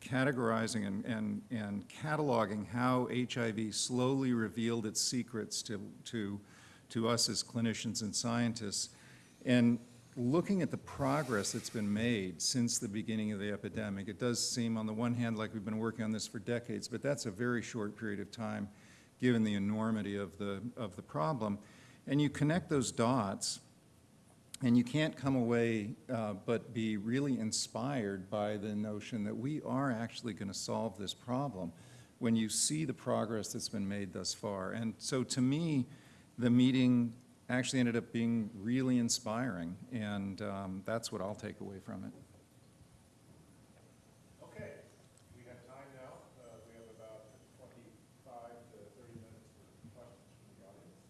categorizing and, and, and cataloging how HIV slowly revealed its secrets to, to, to us as clinicians and scientists. And looking at the progress that's been made since the beginning of the epidemic, it does seem on the one hand like we've been working on this for decades, but that's a very short period of time given the enormity of the, of the problem. And you connect those dots, and you can't come away uh, but be really inspired by the notion that we are actually going to solve this problem when you see the progress that's been made thus far. And so to me, the meeting actually ended up being really inspiring, and um, that's what I'll take away from it. Okay, we have time now. Uh, We have about 25 to 30 minutes for questions from the audience.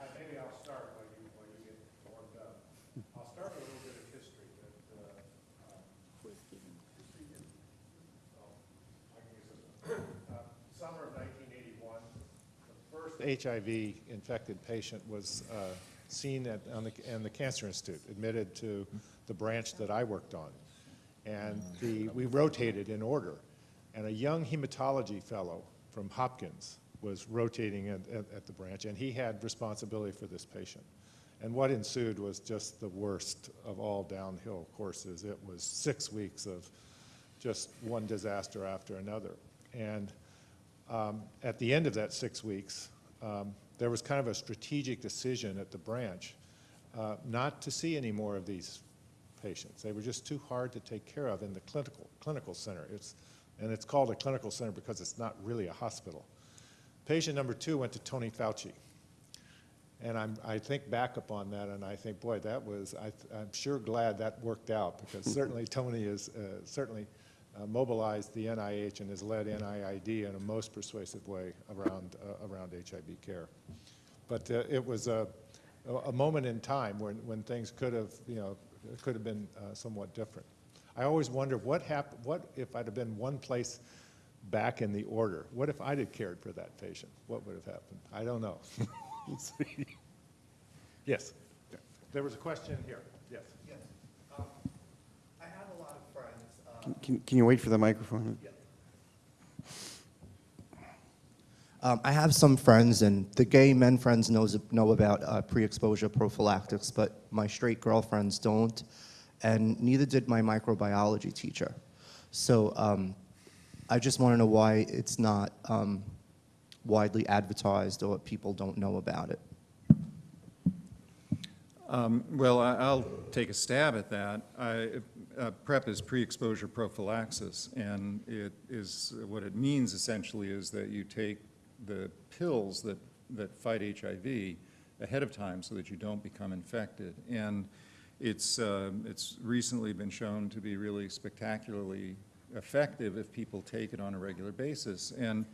Uh, Maybe I'll start while you, while you get warmed up. I'll start with a little bit of history that, uh, um, so, I can use this one. Uh, Summer of 1981, the first HIV-infected patient was uh, seen at, on the, in the Cancer Institute, admitted to the branch that I worked on. And the, we rotated in order. And a young hematology fellow from Hopkins was rotating at, at, at the branch, and he had responsibility for this patient. And what ensued was just the worst of all downhill courses. It was six weeks of just one disaster after another. And um, at the end of that six weeks, um, there was kind of a strategic decision at the branch uh, not to see any more of these patients. They were just too hard to take care of in the clinical, clinical center. It's, and it's called a clinical center because it's not really a hospital. Patient number two went to Tony Fauci. And I'm, I think back upon that and I think, boy, that was, I, I'm sure glad that worked out because *laughs* certainly Tony is, uh, certainly uh, mobilized the NIH and has led NIAID in a most persuasive way around, uh, around HIV care. But uh, it was a, a moment in time when, when things could have, you know, could have been uh, somewhat different. I always wonder what happened, what if I'd have been one place back in the order? What if I'd have cared for that patient? What would have happened? I don't know. *laughs* Yes. There was a question here. Yes. Yes. Um, I have a lot of friends. uh, Can- Can, can you wait for the microphone? Um, I have some friends, and the gay men friends knows know about uh, pre-exposure prophylactics, but my straight girlfriends don't, and neither did my microbiology teacher. So um, I just want to know why it's not um, widely advertised or people don't know about it. Um, Well, I- I'll take a stab at that. I- uh, PrEP is pre-exposure prophylaxis, and it is, what it means essentially is that you take the pills that, that fight HIV ahead of time so that you don't become infected. And it's, uh, it's recently been shown to be really spectacularly effective if people take it on a regular basis. And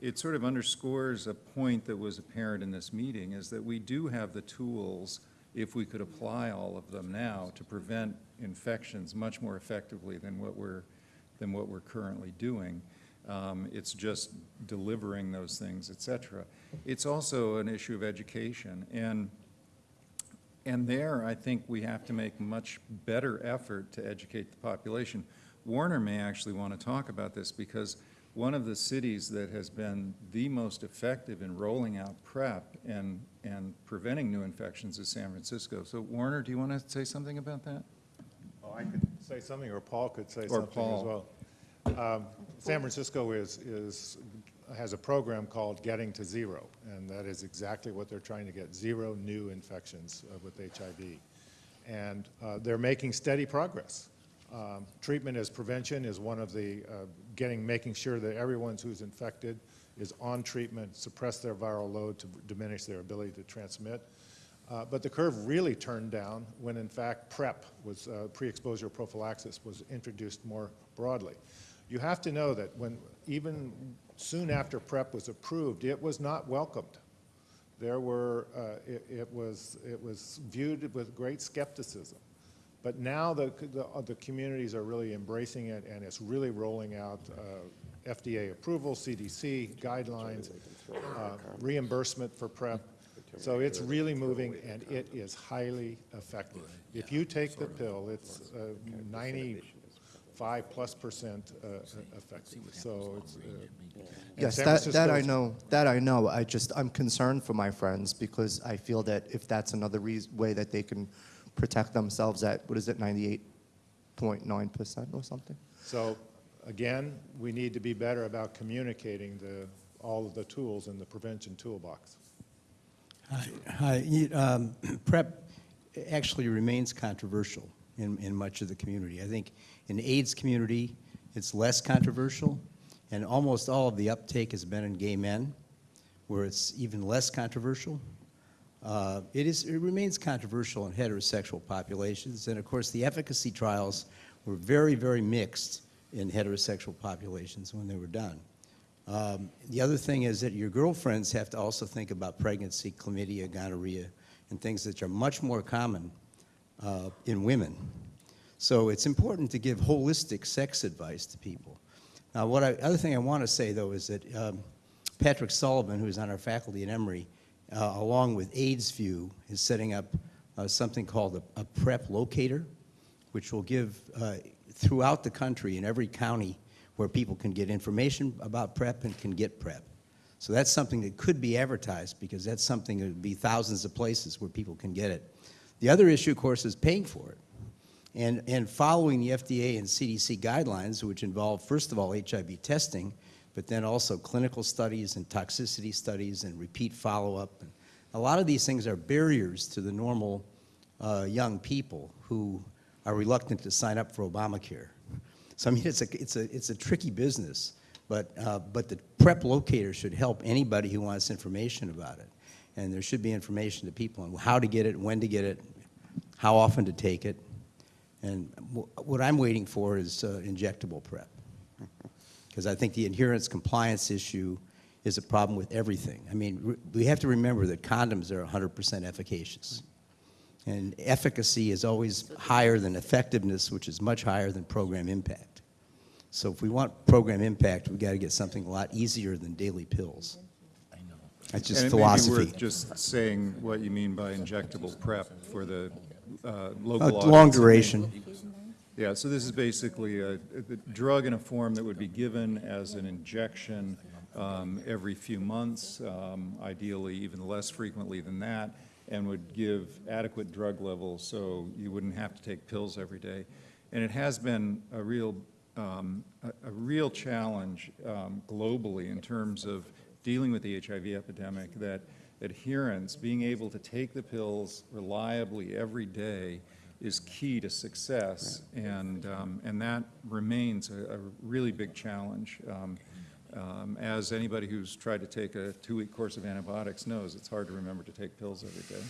it sort of underscores a point that was apparent in this meeting, is that we do have the tools, if we could apply all of them now, to prevent infections much more effectively than what we're, than what we're currently doing. Um, It's just delivering those things, et cetera. It's also an issue of education. And, and there, I think we have to make much better effort to educate the population. Warner may actually want to talk about this because one of the cities that has been the most effective in rolling out PrEP and, and preventing new infections is San Francisco. So Warner, do you want to say something about that? Oh, I could say something, or Paul could say Or something as well. Um, San Francisco is, is, has a program called Getting to Zero, and that is exactly what they're trying to get, zero new infections uh, with HIV. And uh, they're making steady progress. Um, Treatment as prevention is one of the, uh, getting, making sure that everyone who's infected is on treatment, suppress their viral load to diminish their ability to transmit. Uh, But the curve really turned down when, in fact, PrEP was, uh, pre-exposure prophylaxis was introduced more broadly. You have to know that when, even soon after PrEP was approved, it was not welcomed. There were, uh, it it was, it was viewed with great skepticism. But now the, the, the communities are really embracing it, and it's really rolling out uh, FDA approval, CDC guidelines, uh, reimbursement for PrEP. So it's really moving, and it is highly effective. If you take the pill, it's uh, 95 plus percent uh, effective. So it's. uh, Yes, that, that I know, that I know. I just, I'm concerned for my friends because I feel that if that's another way that they can protect themselves at, what is it, 98.9% or something? So, again, we need to be better about communicating the, all of the tools in the prevention toolbox. Hi, hi. Um, *clears throat* PrEP actually remains controversial in, in much of the community. I think in the AIDS community, it's less controversial, and almost all of the uptake has been in gay men, where it's even less controversial. Uh, It is, it remains controversial in heterosexual populations, and of course, the efficacy trials were very, very mixed in heterosexual populations when they were done. Um, The other thing is that your girlfriends have to also think about pregnancy, chlamydia, gonorrhea, and things that are much more common uh, in women. So it's important to give holistic sex advice to people. Now, what I, other thing I want to say, though, is that um, Patrick Sullivan, who's on our faculty at Emory, uh, along with AIDSVu, is setting up uh, something called a, a PrEP locator, which will give uh, throughout the country in every county where people can get information about PrEP and can get PrEP. So that's something that could be advertised because that's something that would be thousands of places where people can get it. The other issue, of course, is paying for it. And, and following the FDA and CDC guidelines, which involve, first of all, HIV testing, but then also clinical studies and toxicity studies and repeat follow-up. A lot of these things are barriers to the normal uh, young people who are reluctant to sign up for Obamacare. So I mean, it's a, it's a, it's a tricky business, but, uh, but the PrEP locator should help anybody who wants information about it. And there should be information to people on how to get it, when to get it, how often to take it. And wh- what I'm waiting for is uh, injectable PrEP. Because I think the adherence compliance issue is a problem with everything. I mean, we have to remember that condoms are 100% efficacious. And efficacy is always higher than effectiveness, which is much higher than program impact. So if we want program impact, we've got to get something a lot easier than daily pills. I know. That's just And philosophy. may be worth just saying what you mean by injectable prep for the uh, local Uh, long duration. Yeah, so this is basically a, a drug in a form that would be given as an injection um, every few months, um, ideally even less frequently than that, and would give adequate drug levels so you wouldn't have to take pills every day. And it has been a real, um, a, a real challenge um, globally in terms of dealing with the HIV epidemic that adherence, being able to take the pills reliably every day is key to success, and, um, and that remains a, a really big challenge. Um, as anybody who's tried to take a two-week course of antibiotics knows, it's hard to remember to take pills every day.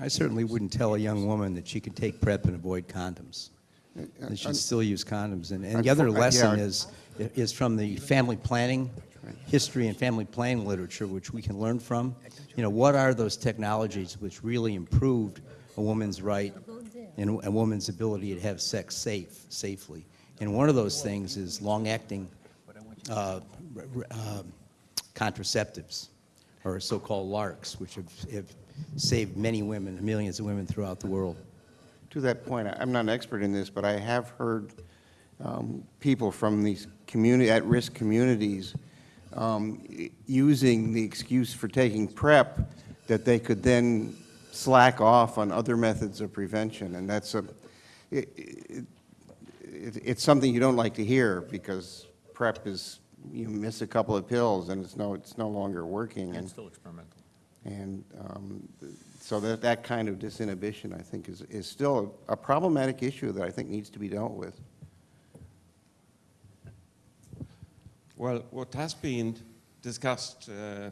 I certainly wouldn't tell a young woman that she could take PrEP and avoid condoms. They should still use condoms. And, and the other uh, lesson yeah. is, is from the family planning, history and family planning literature, which we can learn from. You know, what are those technologies which really improved a woman's right and a woman's ability to have sex safe, safely? And one of those things is long-acting uh, um, contraceptives, or so-called LARCs, which have, have saved many women, millions of women throughout the world. To that point, I'm not an expert in this, but I have heard um, people from these community, at-risk communities um, using the excuse for taking PrEP that they could then slack off on other methods of prevention, and that's a, it, it, it's something you don't like to hear because PrEP is, you miss a couple of pills and it's no, it's no longer working. and- still experimental. and um, so that, that kind of disinhibition, I think, is, is still a problematic issue that I think needs to be dealt with. Well, what has been discussed uh,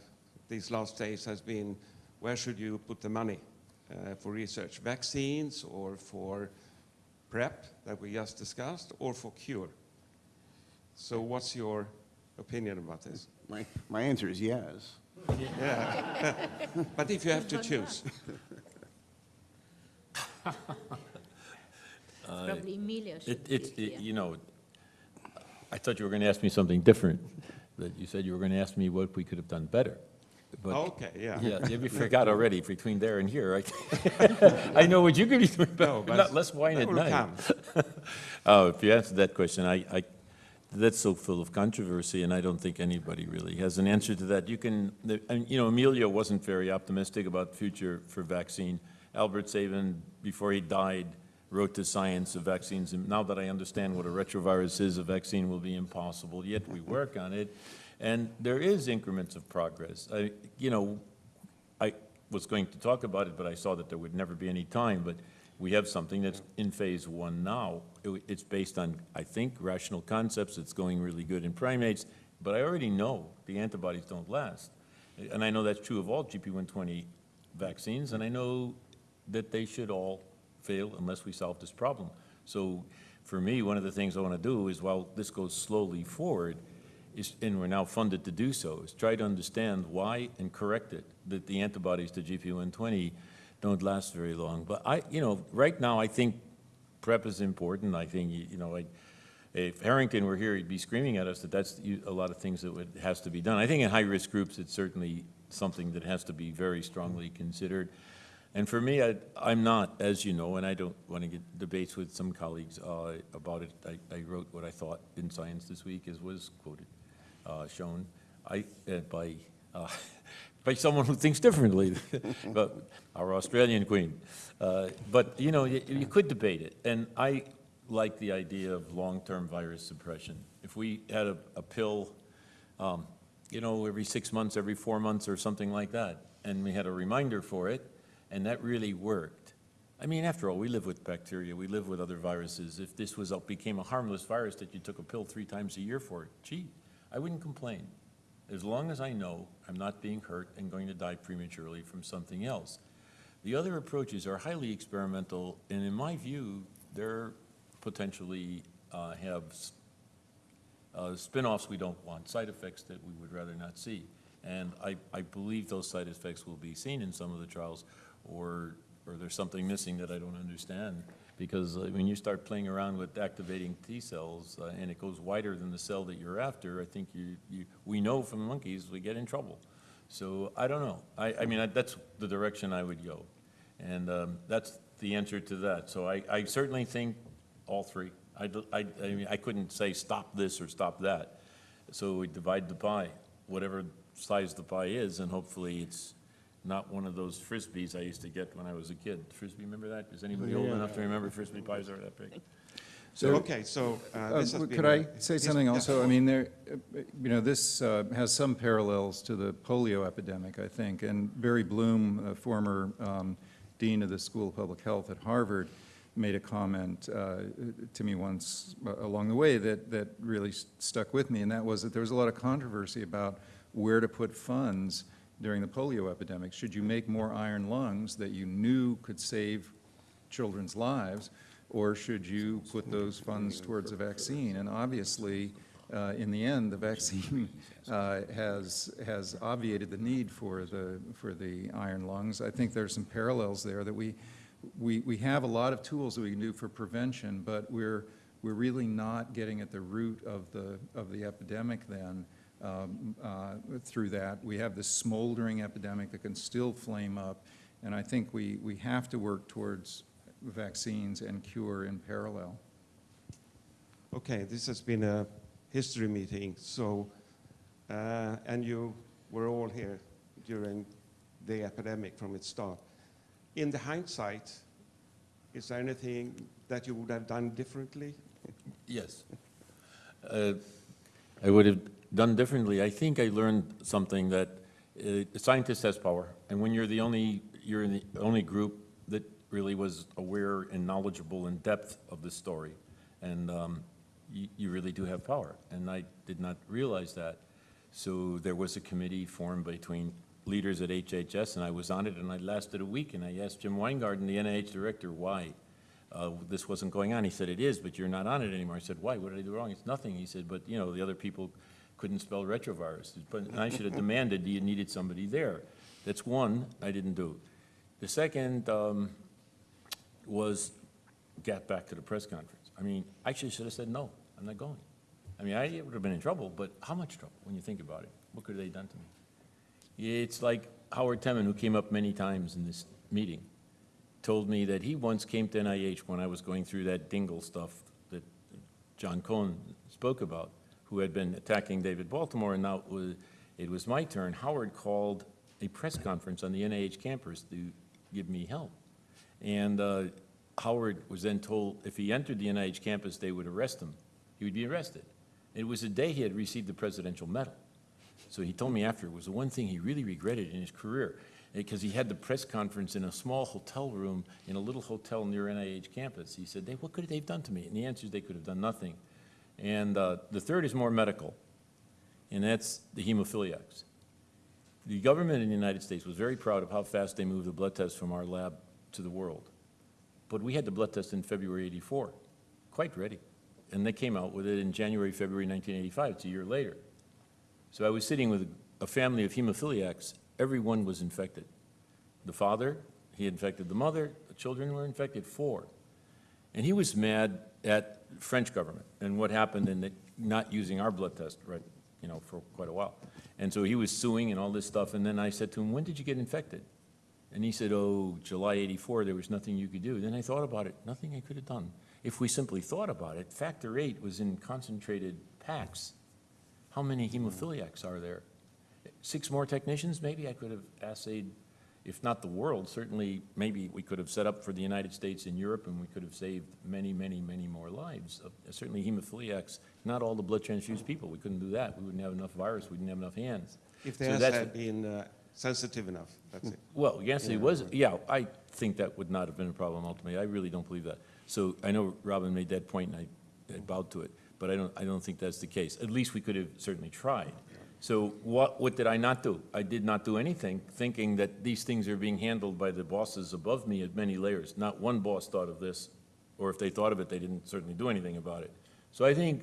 these last days has been where should you put the money uh, for research? Vaccines or for PrEP that we just discussed or for cure? So what's your opinion about this? My, my answer is yes. Yeah. *laughs* but if you have to choose. Uh, Probably Emilia should It, it's, it- you know, I thought you were going to ask me something different, that you said you were going to ask me what we could have done better. But- Okay, yeah. Yeah, you forgot already between there and here. I, *laughs* I know what you could be doing, No, but but not less wine that at night. come. Oh, *laughs* if you answered that question, I, I, that's so full of controversy, and I don't think anybody really has an answer to that. You can, you know, Emilio wasn't very optimistic about the future for vaccine. Albert Sabin, before he died, wrote to Science of Vaccines, and now that I understand what a retrovirus is, a vaccine will be impossible, yet we work on it. And there is increments of progress. I, you know, I was going to talk about it, but I saw that there would never be any time, but we have something that's in phase one now. It- It's based on, I think, rational concepts, it's going really good in primates, but I already know the antibodies don't last. And I know that's true of all GP120 vaccines, and I know that they should all fail unless we solve this problem. So for me, one of the things I want to do is while this goes slowly forward, is, and we're now funded to do so, is try to understand why and correct it, that the antibodies to GP120 don't last very long. But I, you know, right now, I think PrEP is important. I think, you know, if Harrington were here, he'd be screaming at us that that's a lot of things that would, has to be done. I think in high-risk groups, it's certainly something that has to be very strongly considered. And for me, I, I'm not, as you know, and I don't want to get debates with some colleagues uh, about it. I, I wrote what I thought in Science this week, as was quoted, uh, shown I, uh, by uh, *laughs* by someone who thinks differently, *laughs* but our Australian queen. Uh, But, you know, you, you could debate it, and I like the idea of long-term virus suppression. If we had a, a pill, um, you know, every six months, every four months, or something like that, and we had a reminder for it, and that really worked. I mean, after all, we live with bacteria, we live with other viruses. If this was, a- became a harmless virus that you took a pill three times a year for, gee, I wouldn't complain. As long as I know I'm not being hurt and going to die prematurely from something else. The other approaches are highly experimental, and in my view, they're potentially uh, have uh, spin-offs we don't want, side effects that we would rather not see. And I, I believe those side effects will be seen in some of the trials, or, or there's something missing that I don't understand. Because uh, when you start playing around with activating T cells, uh, and it goes wider than the cell that you're after, I think you, you, we know from monkeys, we get in trouble. So I don't know. I, I mean, I- that's the direction I would go. And um, that's the answer to that. So I, I certainly think all three. I, I, I mean, I couldn't say stop this or stop that. So we divide the pie, whatever size the pie is, and hopefully it's not one of those Frisbees I used to get when I was a kid. Frisbee, remember that? Is anybody old enough to remember Frisbee pies are that big? So, okay, so uh, this has Uh, been Could a- I say this- something yeah. also? I mean, there, uh, you know, this uh, has some parallels to the polio epidemic, I think. And Barry Bloom, a former um, dean of the School of Public Health at Harvard, made a comment uh, to me once uh, along the way that, that really s- stuck with me, and that was that there was a lot of controversy about where to put funds during the polio epidemic. Should you make more iron lungs that you knew could save children's lives, or should you put those funds towards a vaccine? And obviously, uh, in the end, the *laughs* vaccine uh, has, has obviated the need for the, for the iron lungs. I think there's some parallels there that we, we, we have a lot of tools that we can do for prevention, but we're, we're really not getting at the root of the, of the epidemic then um, uh, through that. We have this smoldering epidemic that can still flame up, and I think we, we have to work towards vaccines and cure in parallel. Okay, this has been a history meeting, so, uh, and you were all here during the epidemic from its start. In the hindsight, is there anything that you would have done differently? Yes. Uh, I would have done differently. I think I learned something that uh, a scientist has power, and when you're the only, you're the only group that really was aware and knowledgeable in depth of the story, and um, you, you really do have power. And I did not realize that. So there was a committee formed between leaders at HHS, and I was on it, and I lasted a week, and I asked Jim Wyngaarden, the NIH director, why uh, this wasn't going on. He said, it is, but you're not on it anymore. I said, why? What did I do wrong? It's nothing. He said, but, you know, the other people couldn't spell retrovirus. But I should have demanded you needed somebody there. That's one, I didn't do. The second um, was get back to the press conference. I mean, I actually should have said, no, I'm not going. I mean, I would have been in trouble, but how much trouble when you think about it? What could they have done to me? It's like Howard Temin, who came up many times in this meeting, told me that he once came to NIH when I was going through that Dingell stuff that Jon Cohen spoke about, who had been attacking David Baltimore, and now it was, it was my turn. Howard called a press conference on the NIH campus to give me help. And uh, Howard was then told if he entered the NIH campus, they would arrest him. He would be arrested. It was the day he had received the Presidential Medal. So he told me after, it was the one thing he really regretted in his career, because he had the press conference in a small hotel room in a little hotel near NIH campus. He said, they, what could they have done to me? And the answer is they could have done nothing. And uh, the third is more medical, and that's the hemophiliacs. The government in the United States was very proud of how fast they moved the blood test from our lab to the world. But we had the blood test in February 84, quite ready. And they came out with it in January, February 1985, it's a year later. So I was sitting with a family of hemophiliacs. Everyone was infected. The father, he infected the mother, the children were infected, four. And he was mad at French government and what happened in the, not using our blood test, right, you know, for quite a while. And so he was suing and all this stuff. And then I said to him, when did you get infected? And he said, oh, July 84, there was nothing you could do. Then I thought about it, nothing I could have done. If we simply thought about it, factor eight was in concentrated packs. How many hemophiliacs are there? six more technicians, maybe I could have assayed, if not the world, certainly maybe we could have set up for the United States and Europe, and we could have saved many, many, many more lives. Uh, Certainly hemophiliacs, not all the blood transfused people, we couldn't do that. We wouldn't have enough virus, we didn't have enough hands. If they So had been uh, sensitive enough, that's it. well, yes, Yeah. it was, yeah, I think that would not have been a problem ultimately. I really don't believe that. So I know Robin made that point, and I I bowed to it, but I don't, I don't think that's the case. At least we could have certainly tried. So what, what did I not do? I did not do anything, thinking that these things are being handled by the bosses above me at many layers. Not one boss thought of this, or if they thought of it, they didn't certainly do anything about it. So I think,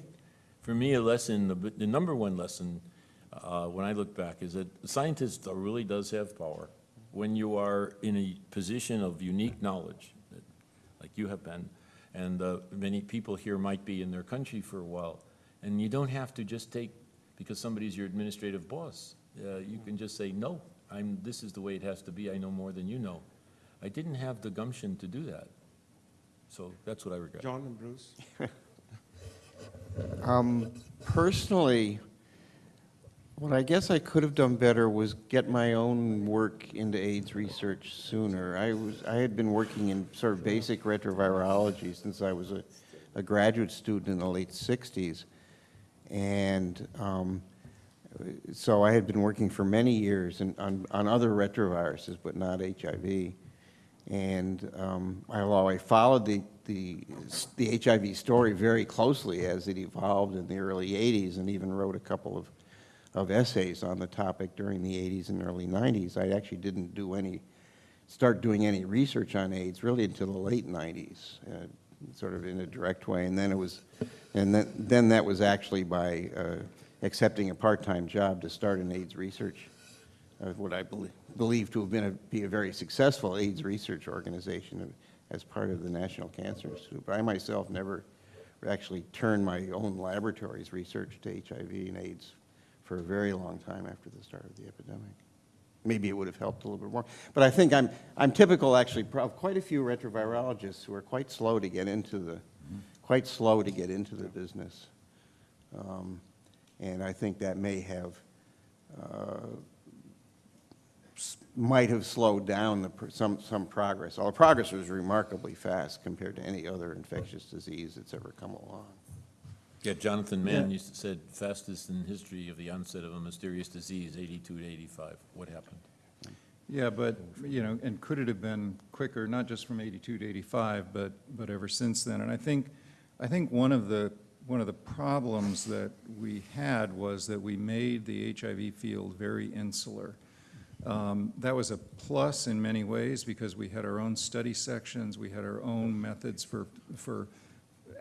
for me, a lesson, the, the number one lesson, uh, when I look back, is that scientists really does have power. When you are in a position of unique knowledge, like you have been, and uh, many people here might be in their country for a while, and you don't have to just take, because somebody's your administrative boss, uh, you can just say, no, I'm, this is the way it has to be, I know more than you know. I didn't have the gumption to do that. So that's what I regret. John and Bruce? *laughs* Um, Personally, what I guess I could have done better was get my own work into AIDS research sooner. I was, I had been working in sort of basic retrovirology since I was a, a graduate student in the late 60s. And um, so I had been working for many years in, on, on other retroviruses, but not HIV. And um, although I followed the, the, the HIV story very closely as it evolved in the early 80s and even wrote a couple of, of essays on the topic during the 80s and early 90s, I actually didn't do any, start doing any research on AIDS really until the late 90s, uh, sort of in a direct way. And then it was, and then, then that was actually by uh, accepting a part-time job to start an AIDS research of what I belie- believe to have been a, be a very successful AIDS research organization as part of the National Cancer Institute. But I myself never actually turned my own laboratory's research to HIV and AIDS for a very long time after the start of the epidemic. Maybe it would have helped a little bit more. But I think I'm, I'm typical actually of quite a few retrovirologists who are quite slow to get into the, quite slow to get into the business. Um, and I think that may have uh, might have slowed down the, pr- some, some progress. Although progress was remarkably fast compared to any other infectious disease that's ever come along. Yeah, Jonathan Mann Yeah. used to said fastest in history of the onset of a mysterious disease, 82 to 85. What happened? Yeah, but, you know, and could it have been quicker, not just from 82 to 85, but, but ever since then? And I think, I think one of the, one of the problems that we had was that we made the HIV field very insular. Um, That was a plus in many ways because we had our own study sections, we had our own methods for, for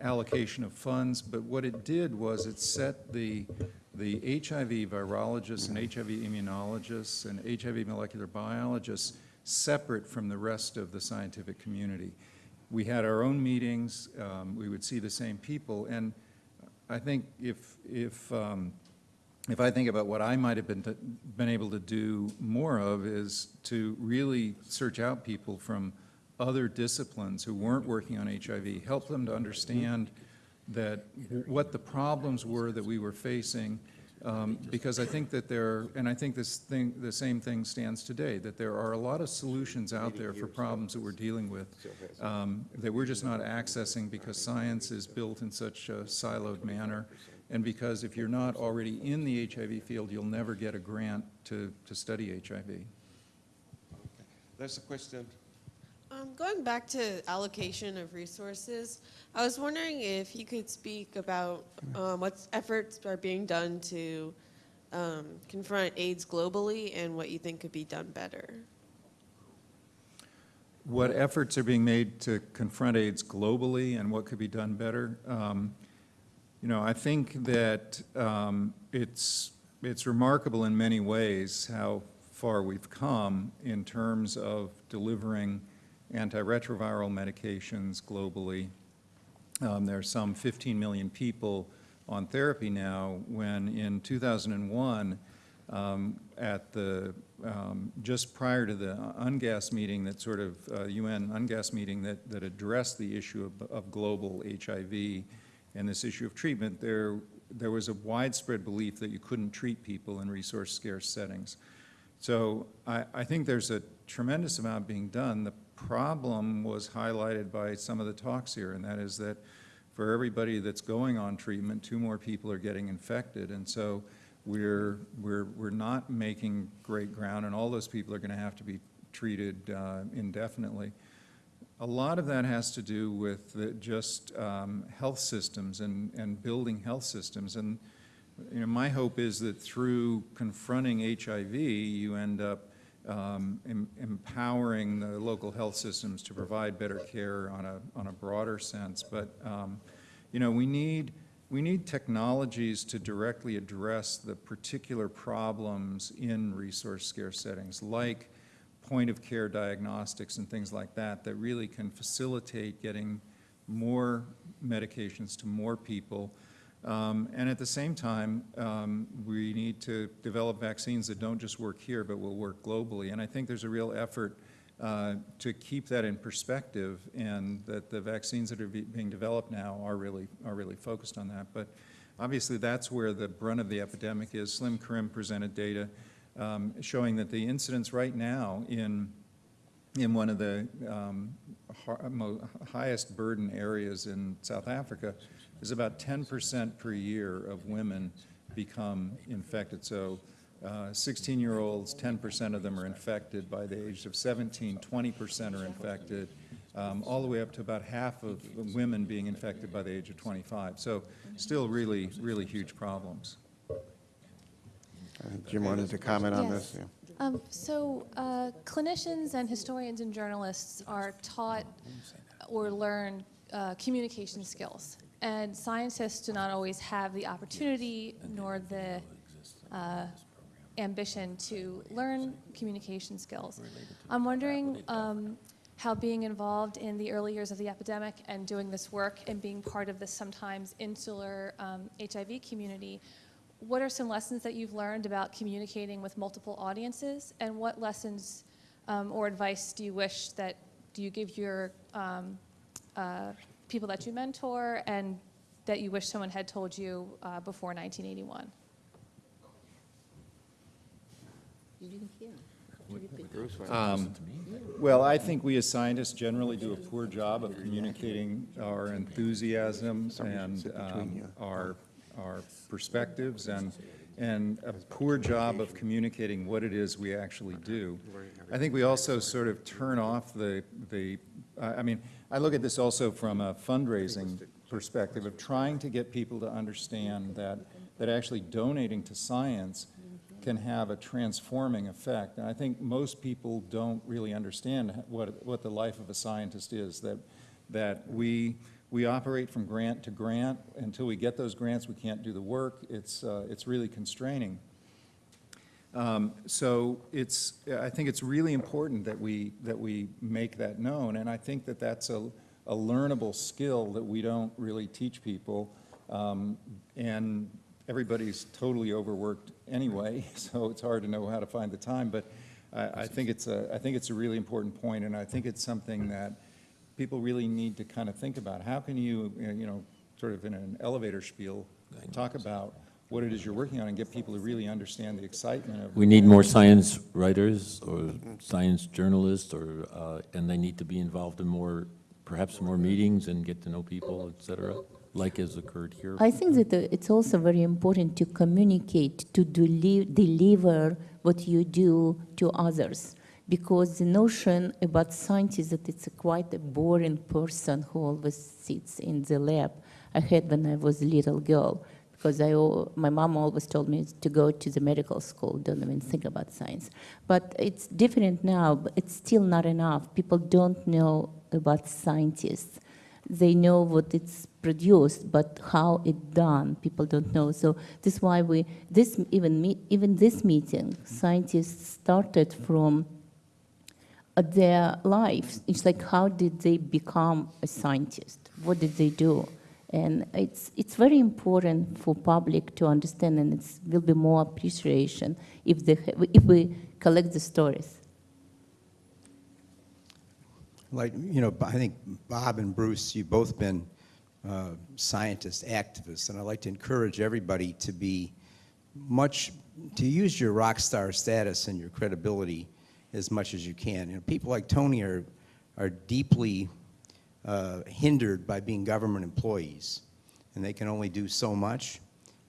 allocation of funds, but what it did was it set the, the HIV virologists and HIV immunologists and HIV molecular biologists separate from the rest of the scientific community. We had our own meetings, um, we would see the same people, and I think if, if, um, if I think about what I might have been, been able to do more of is to really search out people from other disciplines who weren't working on HIV, help them to understand that what the problems were that we were facing, um, because I think that there, and I think this thing, the same thing stands today, that there are a lot of solutions out there for problems that we're dealing with um, that we're just not accessing because science is built in such a siloed manner, and because if you're not already in the HIV field, you'll never get a grant to, to study HIV. There's a question. Um, going back to allocation of resources, I was wondering if you could speak about um, what efforts are being done to um, confront AIDS globally and what you think could be done better. what efforts are being made to confront AIDS globally and what could be done better. Um, You know, I think that um, it's, it's remarkable in many ways how far we've come in terms of delivering antiretroviral medications globally. Um, There are some 15 million people on therapy now, when in 2001, um, at the, um, just prior to the UNGASS meeting that sort of, uh, UN UNGASS meeting that, that addressed the issue of, of global HIV and this issue of treatment, there there was a widespread belief that you couldn't treat people in resource-scarce settings. So I, I think there's a tremendous amount being done. The problem was highlighted by some of the talks here, and that is that for everybody that's going on treatment, two more people are getting infected. And so we're, we're, we're not making great ground, and all those people are going to have to be treated uh, indefinitely. A lot of that has to do with the, just um, health systems and, and building health systems. And you know, my hope is that through confronting HIV, you end up um, em empowering the local health systems to provide better care on a, on a broader sense. But, um, you know, we need, we need technologies to directly address the particular problems in resource-scarce settings, like point-of-care diagnostics and things like that, that really can facilitate getting more medications to more people um, and at the same time, um, we need to develop vaccines that don't just work here, but will work globally. And I think there's a real effort uh, to keep that in perspective and that the vaccines that are be being developed now are really, are really focused on that. But obviously that's where the brunt of the epidemic is. Salim Karim presented data um, showing that the incidence right now in, in one of the um, highest burden areas in South Africa is about 10% per year of women become infected. So 16-year-olds, 10% of them are infected by the age of 17, 20% are infected, um, all the way up to about half of women being infected by the age of 25. So still really, really huge problems. Jim wanted to comment on yes. this. Yeah. Um, so uh, clinicians and historians and journalists are taught or learn uh, communication skills. And scientists do not always have the opportunity nor the uh, ambition to learn communication skills. I'm wondering um, how being involved in the early years of the epidemic and doing this work and being part of this sometimes insular um, HIV community, what are some lessons that you've learned about communicating with multiple audiences? And what lessons um, or advice do you wish that, do you give your um, uh, people that you mentor and that you wish someone had told you uh, before 1981? Um, well, I think we as scientists generally do a poor job of communicating our enthusiasms and um, our, our perspectives and, and a poor job of communicating what it is we actually do. I think we also sort of turn off the, the I mean, I look at this also from a fundraising perspective of trying to get people to understand that, that actually donating to science can have a transforming effect. And I think most people don't really understand what, what the life of a scientist is, that, that we, we operate from grant to grant. Until we get those grants, we can't do the work. It's, uh, it's really constraining. Um, so it's, I think it's really important that we, that we make that known, and I think that that's a, a learnable skill that we don't really teach people, um, and everybody's totally overworked anyway, *laughs* so it's hard to know how to find the time, but I, I, think it's a, I think it's a really important point, and I think it's something that people really need to kind of think about. How can you, you know, sort of in an elevator spiel, talk about what it is you're working on and get people to really understand the excitement of We need more science writers or science journalists or, uh, and they need to be involved in more, perhaps more meetings and get to know people, et cetera, like has occurred here. I think that uh, it's also very important to communicate, to deli deliver what you do to others. Because the notion about science is that it's a quite a boring person who always sits in the lab. I had when I was a little girl because I, my mom always told me to go to the medical school, don't even think about science. But it's different now, but it's still not enough. People don't know about scientists. They know what it's produced, but how it's done, people don't know. So this is why we, this even, me, even this meeting, scientists started from uh, their lives. It's like, how did they become a scientist? What did they do? And it's, it's very important for public to understand, and it will be more appreciation if, they, if we collect the stories. Like, you know, I think Bob and Bruce, you've both been uh, scientists, activists, and I'd like to encourage everybody to be much, to use your rock star status and your credibility as much as you can. You know, people like Tony are, are deeply uh, hindered by being government employees, and they can only do so much.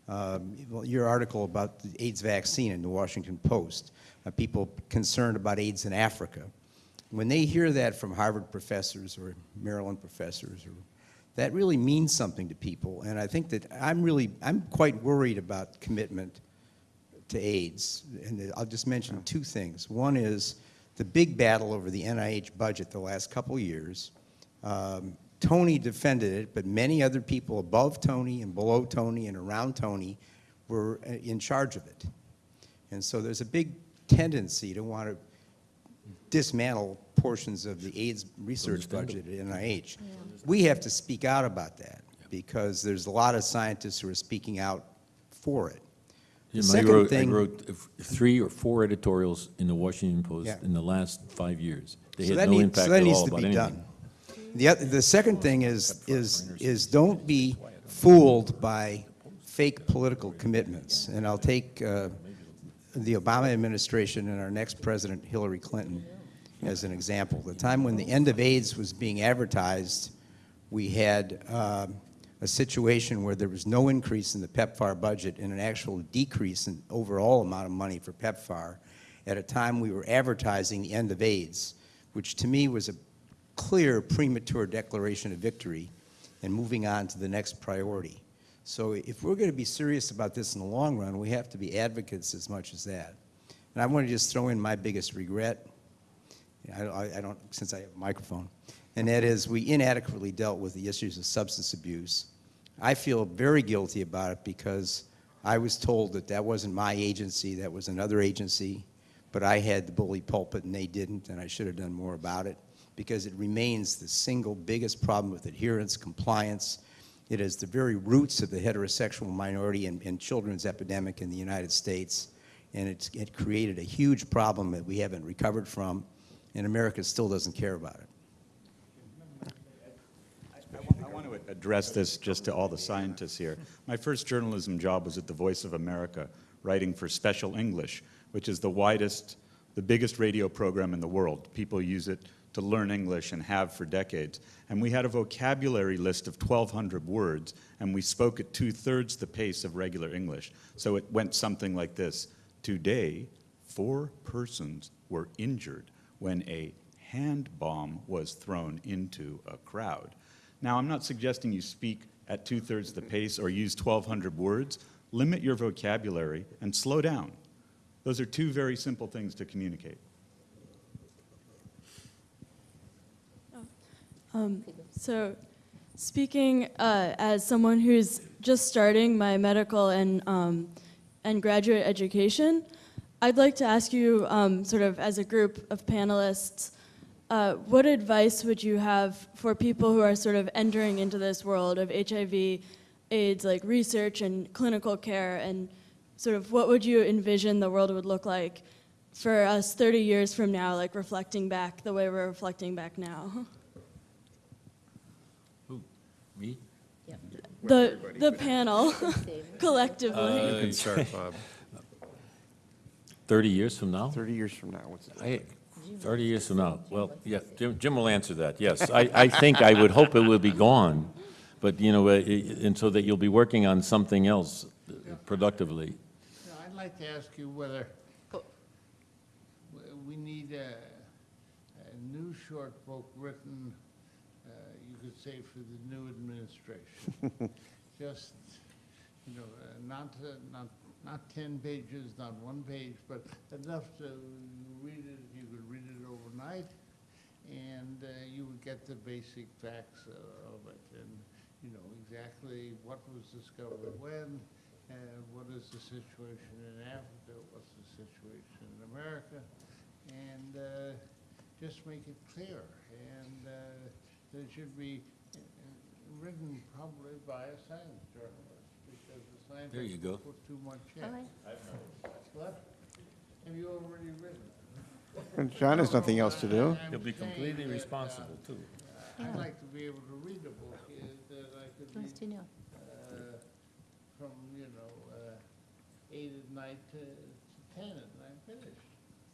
Um, well, your article about the AIDS vaccine in the Washington Post, uh, people concerned about AIDS in Africa. When they hear that from Harvard professors or Maryland professors, or, that really means something to people. And I think that I'm really, I'm quite worried about commitment to AIDS. And I'll just mention two things. One is the big battle over the NIH budget the last couple years. Um, Tony defended it, but many other people above Tony and below Tony and around Tony were uh, in charge of it. And so there's a big tendency to want to dismantle portions of the AIDS research budget at NIH. We have to speak out about that because there's a lot of scientists who are speaking out for it. The Jim, I second wrote, I wrote three or four editorials in the Washington Post Yeah. in the last five years. They So had that no need- impact so that at needs all to about be anything. done. The, oth- the second thing is, is, is don't be fooled by fake political commitments. And I'll take uh, the Obama administration and our next president, Hillary Clinton, as an example. The time when the end of AIDS was being advertised, we had um, a situation where there was no increase in the PEPFAR budget and an actual decrease in overall amount of money for PEPFAR at a time we were advertising the end of AIDS, which to me was a clear premature declaration of victory and moving on to the next priority. So if we're going to be serious about this in the long run, we have to be advocates as much as that. And I want to just throw in my biggest regret. I, I, I don't, since I have a microphone, and that is we inadequately dealt with the issues of substance abuse. I feel very guilty about it because I was told that that wasn't my agency, that was another agency, but I had the bully pulpit and they didn't, and I should have done more about it because it remains the single biggest problem with adherence, compliance. It is the very roots of the heterosexual minority and, and children's epidemic in the United States, and it's, it created a huge problem that we haven't recovered from, and America still doesn't care about it. I want to address this just to all the scientists here. My first journalism job was at the Voice of America, writing for Special English, which is the widest, the biggest radio program in the world. People use it to learn English and have for decades. And we had a vocabulary list of 1,200 words, and we spoke at two-thirds the pace of regular English. So it went something like this. Today, four persons were injured when a hand bomb was thrown into a crowd. Now, I'm not suggesting you speak at two-thirds the pace or use 1,200 words. Limit your vocabulary and slow down. Those are two very simple things to communicate. Um, so, speaking uh, as someone who's just starting my medical and, um, and graduate education, I'd like to ask you, um, sort of as a group of panelists, uh, what advice would you have for people who are sort of entering into this world of HIV, AIDS, like research and clinical care, and sort of what would you envision the world would look like for us 30 years from now, like reflecting back the way we're reflecting back now? *laughs* Me? The, the panel, *laughs* *laughs* collectively. Uh, You can start, *laughs* Bob. 30 years from now? 30 years from now, what's it? I- 30 years from now, well, yeah, Jim, Jim will answer that, yes. I, I think, I would hope it will be gone, but, you know, uh, and so that you'll be working on something else productively. Now, I'd like to ask you whether we need a, a new short book written, you could say, for the new administration. *laughs* Just, you know, uh, not, uh, not, not 10 pages, not one page, but enough to read it, you could read it overnight, and uh, you would get the basic facts uh, of it, and, you know, exactly what was discovered when, and what is the situation in Africa, what's the situation in America, and uh, just make it clear. And uh, that it should be uh, written probably by a science journalist, because the scientists There you go. put too much in. Okay. What? Have you already written? And John has nothing else to do. He'll be completely responsible, too. I'd like to be able to read a book uh, that I could read Nice to know. uh, from, you know, uh, eight at night to to ten and I'm finished.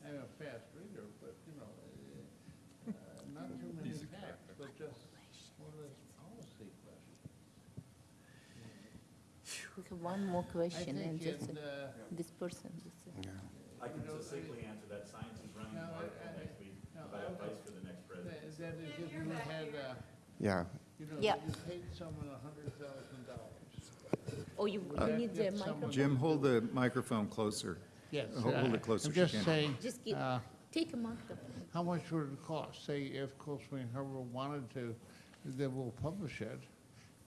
I'm a fast reader, but, you know, uh, uh, not too many facts, but just more or less policy questions. We have one more question, and just in, uh, this person. This, uh, I can succinctly answer that. Science is running an No, I- article I- next week no, about I- advice for the next That that is if you had, uh, Yeah. you know, Yeah. you paid someone a hundred thousand dollars. Oh, you, you need the microphone. Jim, hold the microphone closer. Yes. Hold hold uh, it closer I'm just saying, Just give, uh, take a microphone. how much would it cost? Say if Cold Spring Harbor wanted to, they will publish it.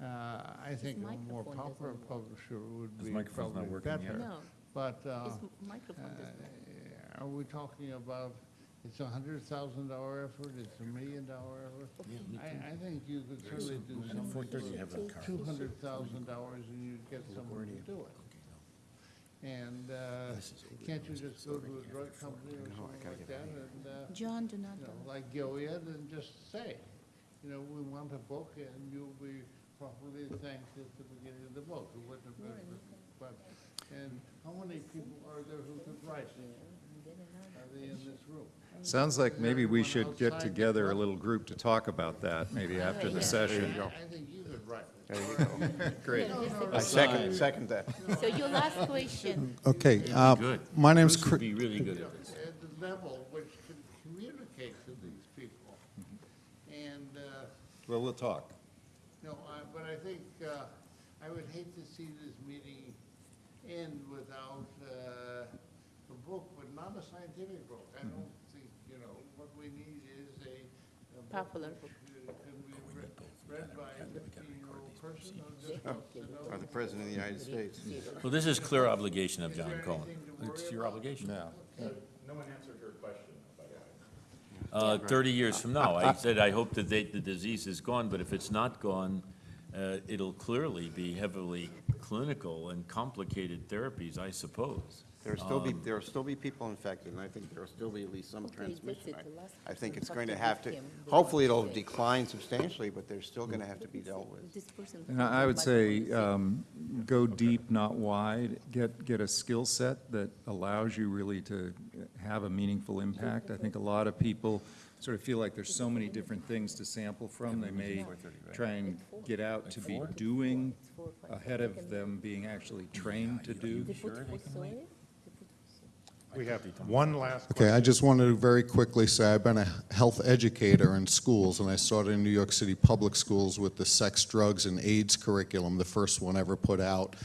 Uh, I think a more microphone popular doesn't publisher would His be microphone's not probably working yet. better. No. But, uh, His microphone doesn't uh, are we talking about, it's a hundred thousand dollar effort, it's a million dollar effort? I, I think you could certainly do something for two hundred thousand dollars and you'd get someone to do it. And, uh, can't you just go to a drug company or something like that and, uh, John, do not. you know, like Gilead and just say, you know, we want a book and you'll be properly thanked at the beginning of the book. It wouldn't have been, but, and how many people are there who could write? Are they in this room? Sounds like maybe we should get together a little group to talk about that, maybe after the Yeah. session. I think you could write. There you go. *laughs* Great. I second, second that. So your last question. Okay, uh, Good. my name's Bruce would Chris. be really good at this. At the level which can communicate to these people. And, uh, Well, we'll talk. No, I- think, uh, I would hate to see this meeting end without uh, a book, but not a scientific book. I don't think, you know, what we need is a. a book Popular which, uh, Can be read- read by a fifteen-year-old person or just wants to know. Or the President of the United States. Well, this is clear obligation of Jon Cohen. It's your obligation. Yeah. No one answered her question, by the way. Uh, 30 years from now. I said, I hope that they- the disease is gone, but if it's not gone, uh, it'll clearly be heavily clinical and complicated therapies, I suppose. There'll still be, Um, there'll still be people infected, and I think there'll still be at least some Okay, transmission. that's it, the last I I think it's going to have to, this game, the hopefully it'll decline substantially, but they're still going to have to be dealt with. And I I would say, um, go deep, not wide. Get, get a skill set that allows you really to have a meaningful impact. I think a lot of people sort of feel like there's so many different things to sample from. They may try and get out to be doing ahead of them being actually trained to do. They put phosphorus? We have one last Okay, I just wanted to very quickly say I've been a health educator in schools, and I started in New York City public schools with the sex, drugs, and AIDS curriculum, the first one ever put out.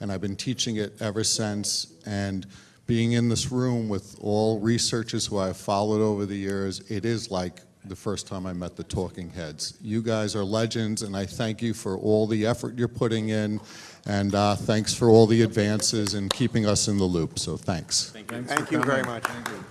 And I've been teaching it ever since. And being in this room with all researchers who I've followed over the years, it is like the first time I met the talking heads. You guys are legends, and I thank you for all the effort you're putting in, and uh, thanks for all the advances and keeping us in the loop. So thanks. Thank you very much. Thank you.